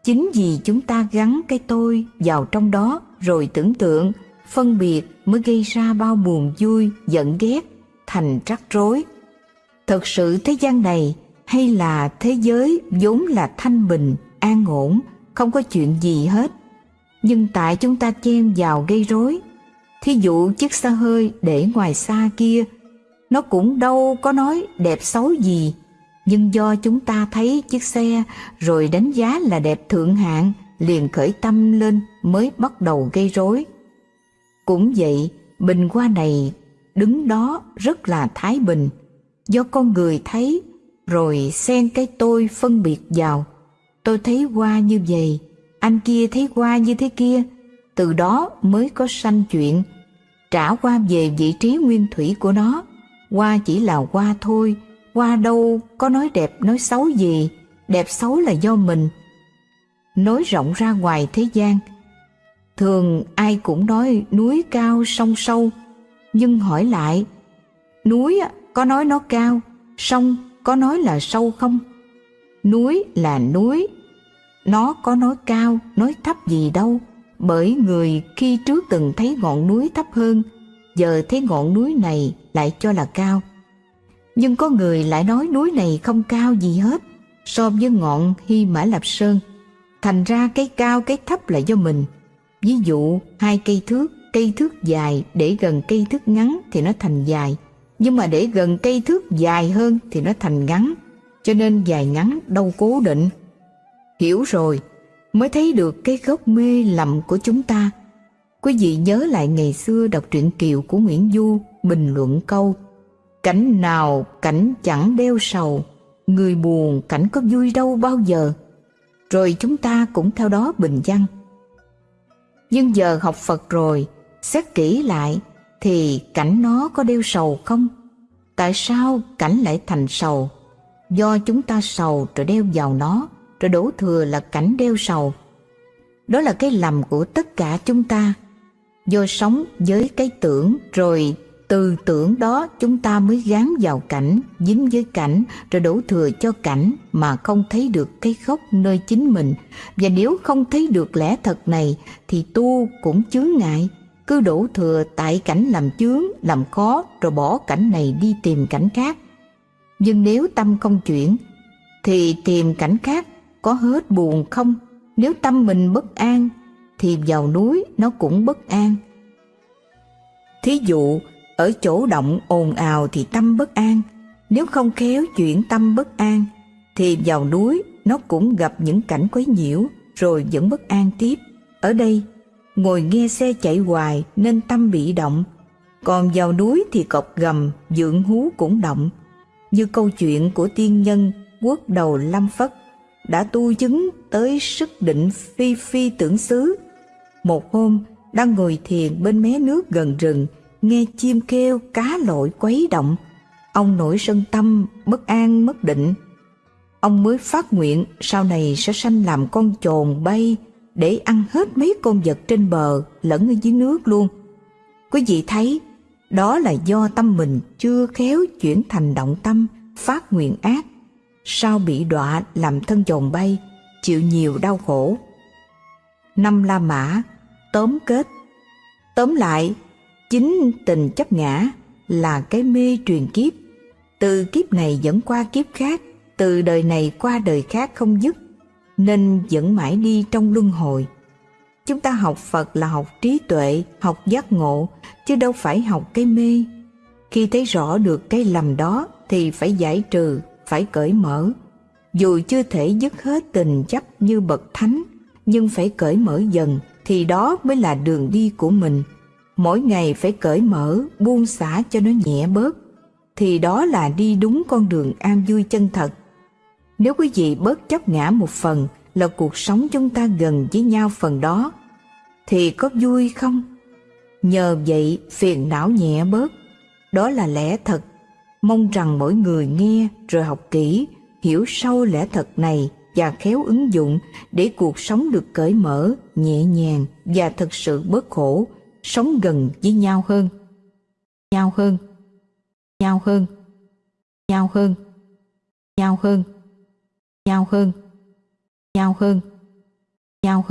Chính vì chúng ta gắn cái tôi vào trong đó rồi tưởng tượng phân biệt mới gây ra bao buồn vui, giận ghét, thành rắc rối. Thật sự thế gian này hay là thế giới vốn là thanh bình, an ổn, không có chuyện gì hết. Nhưng tại chúng ta chen vào gây rối. Thí dụ chiếc xe hơi để ngoài xa kia, nó cũng đâu có nói đẹp xấu gì, nhưng do chúng ta thấy chiếc xe rồi đánh giá là đẹp thượng hạng, liền khởi tâm lên mới bắt đầu gây rối. Cũng vậy, bình hoa này đứng đó rất là thái bình, do con người thấy rồi xen cái tôi phân biệt vào. Tôi thấy qua như vậy, anh kia thấy qua như thế kia, từ đó mới có sanh chuyện. Trả qua về vị trí nguyên thủy của nó, qua chỉ là qua thôi, qua đâu có nói đẹp nói xấu gì, đẹp xấu là do mình. Nói rộng ra ngoài thế gian, Thường ai cũng nói núi cao sông sâu, nhưng hỏi lại, núi có nói nó cao, sông có nói là sâu không? Núi là núi, nó có nói cao, nói thấp gì đâu, bởi người khi trước từng thấy ngọn núi thấp hơn, giờ thấy ngọn núi này lại cho là cao. Nhưng có người lại nói núi này không cao gì hết so với ngọn Hy Mã Lạp Sơn. Thành ra cái cao cái thấp là do mình. Ví dụ hai cây thước, cây thước dài để gần cây thước ngắn thì nó thành dài, nhưng mà để gần cây thước dài hơn thì nó thành ngắn, cho nên dài ngắn đâu cố định. Hiểu rồi, mới thấy được cái gốc mê lầm của chúng ta. Quý vị nhớ lại ngày xưa đọc truyện Kiều của Nguyễn Du bình luận câu Cảnh nào cảnh chẳng đeo sầu, người buồn cảnh có vui đâu bao giờ. Rồi chúng ta cũng theo đó bình văn nhưng giờ học Phật rồi, xét kỹ lại thì cảnh nó có đeo sầu không? Tại sao cảnh lại thành sầu? Do chúng ta sầu rồi đeo vào nó, rồi đổ thừa là cảnh đeo sầu. Đó là cái lầm của tất cả chúng ta. Do sống với cái tưởng rồi từ tưởng đó chúng ta mới gán vào cảnh, dính với cảnh, rồi đổ thừa cho cảnh mà không thấy được cái gốc nơi chính mình. Và nếu không thấy được lẽ thật này thì tu cũng chướng ngại, cứ đổ thừa tại cảnh làm chướng, làm khó rồi bỏ cảnh này đi tìm cảnh khác. Nhưng nếu tâm không chuyển thì tìm cảnh khác có hết buồn không? Nếu tâm mình bất an thì vào núi nó cũng bất an. Thí dụ, ở chỗ động ồn ào thì tâm bất an, nếu không khéo chuyển tâm bất an, thì vào núi nó cũng gặp những cảnh quấy nhiễu rồi vẫn bất an tiếp. Ở đây, ngồi nghe xe chạy hoài nên tâm bị động, còn vào núi thì cọc gầm dưỡng hú cũng động. Như câu chuyện của tiên nhân quốc đầu lâm phất đã tu chứng tới sức định phi phi tưởng xứ. Một hôm đang ngồi thiền bên mé nước gần rừng nghe chim kêu cá lội quấy động. Ông nổi sân tâm bất an mất định. Ông mới phát nguyện sau này sẽ sanh làm con chồn bay để ăn hết mấy con vật trên bờ lẫn ở dưới nước luôn. Quý vị thấy, đó là do tâm mình chưa khéo chuyển thành động tâm, phát nguyện ác. Sao bị đọa làm thân chồng bay, chịu nhiều đau khổ. Năm la mã, tóm kết. Tóm lại, chính tình chấp ngã là cái mê truyền kiếp. Từ kiếp này dẫn qua kiếp khác, từ đời này qua đời khác không dứt nên vẫn mãi đi trong luân hồi. Chúng ta học phật là học trí tuệ, học giác ngộ, chứ đâu phải học cái mê. Khi thấy rõ được cái lầm đó thì phải giải trừ, phải cởi mở. Dù chưa thể dứt hết tình chấp như bậc thánh, nhưng phải cởi mở dần thì đó mới là đường đi của mình. Mỗi ngày phải cởi mở, buông xả cho nó nhẹ bớt, thì đó là đi đúng con đường an vui chân thật nếu quý vị bớt chấp ngã một phần là cuộc sống chúng ta gần với nhau phần đó, thì có vui không? Nhờ vậy, phiền não nhẹ bớt. Đó là lẽ thật. Mong rằng mỗi người nghe rồi học kỹ, hiểu sâu lẽ thật này và khéo ứng dụng để cuộc sống được cởi mở, nhẹ nhàng và thật sự bớt khổ, sống gần với nhau hơn. Nhau hơn. Nhau hơn. Nhau hơn. Nhau hơn nhau hơn. Nhau hơn. Nhau hơn.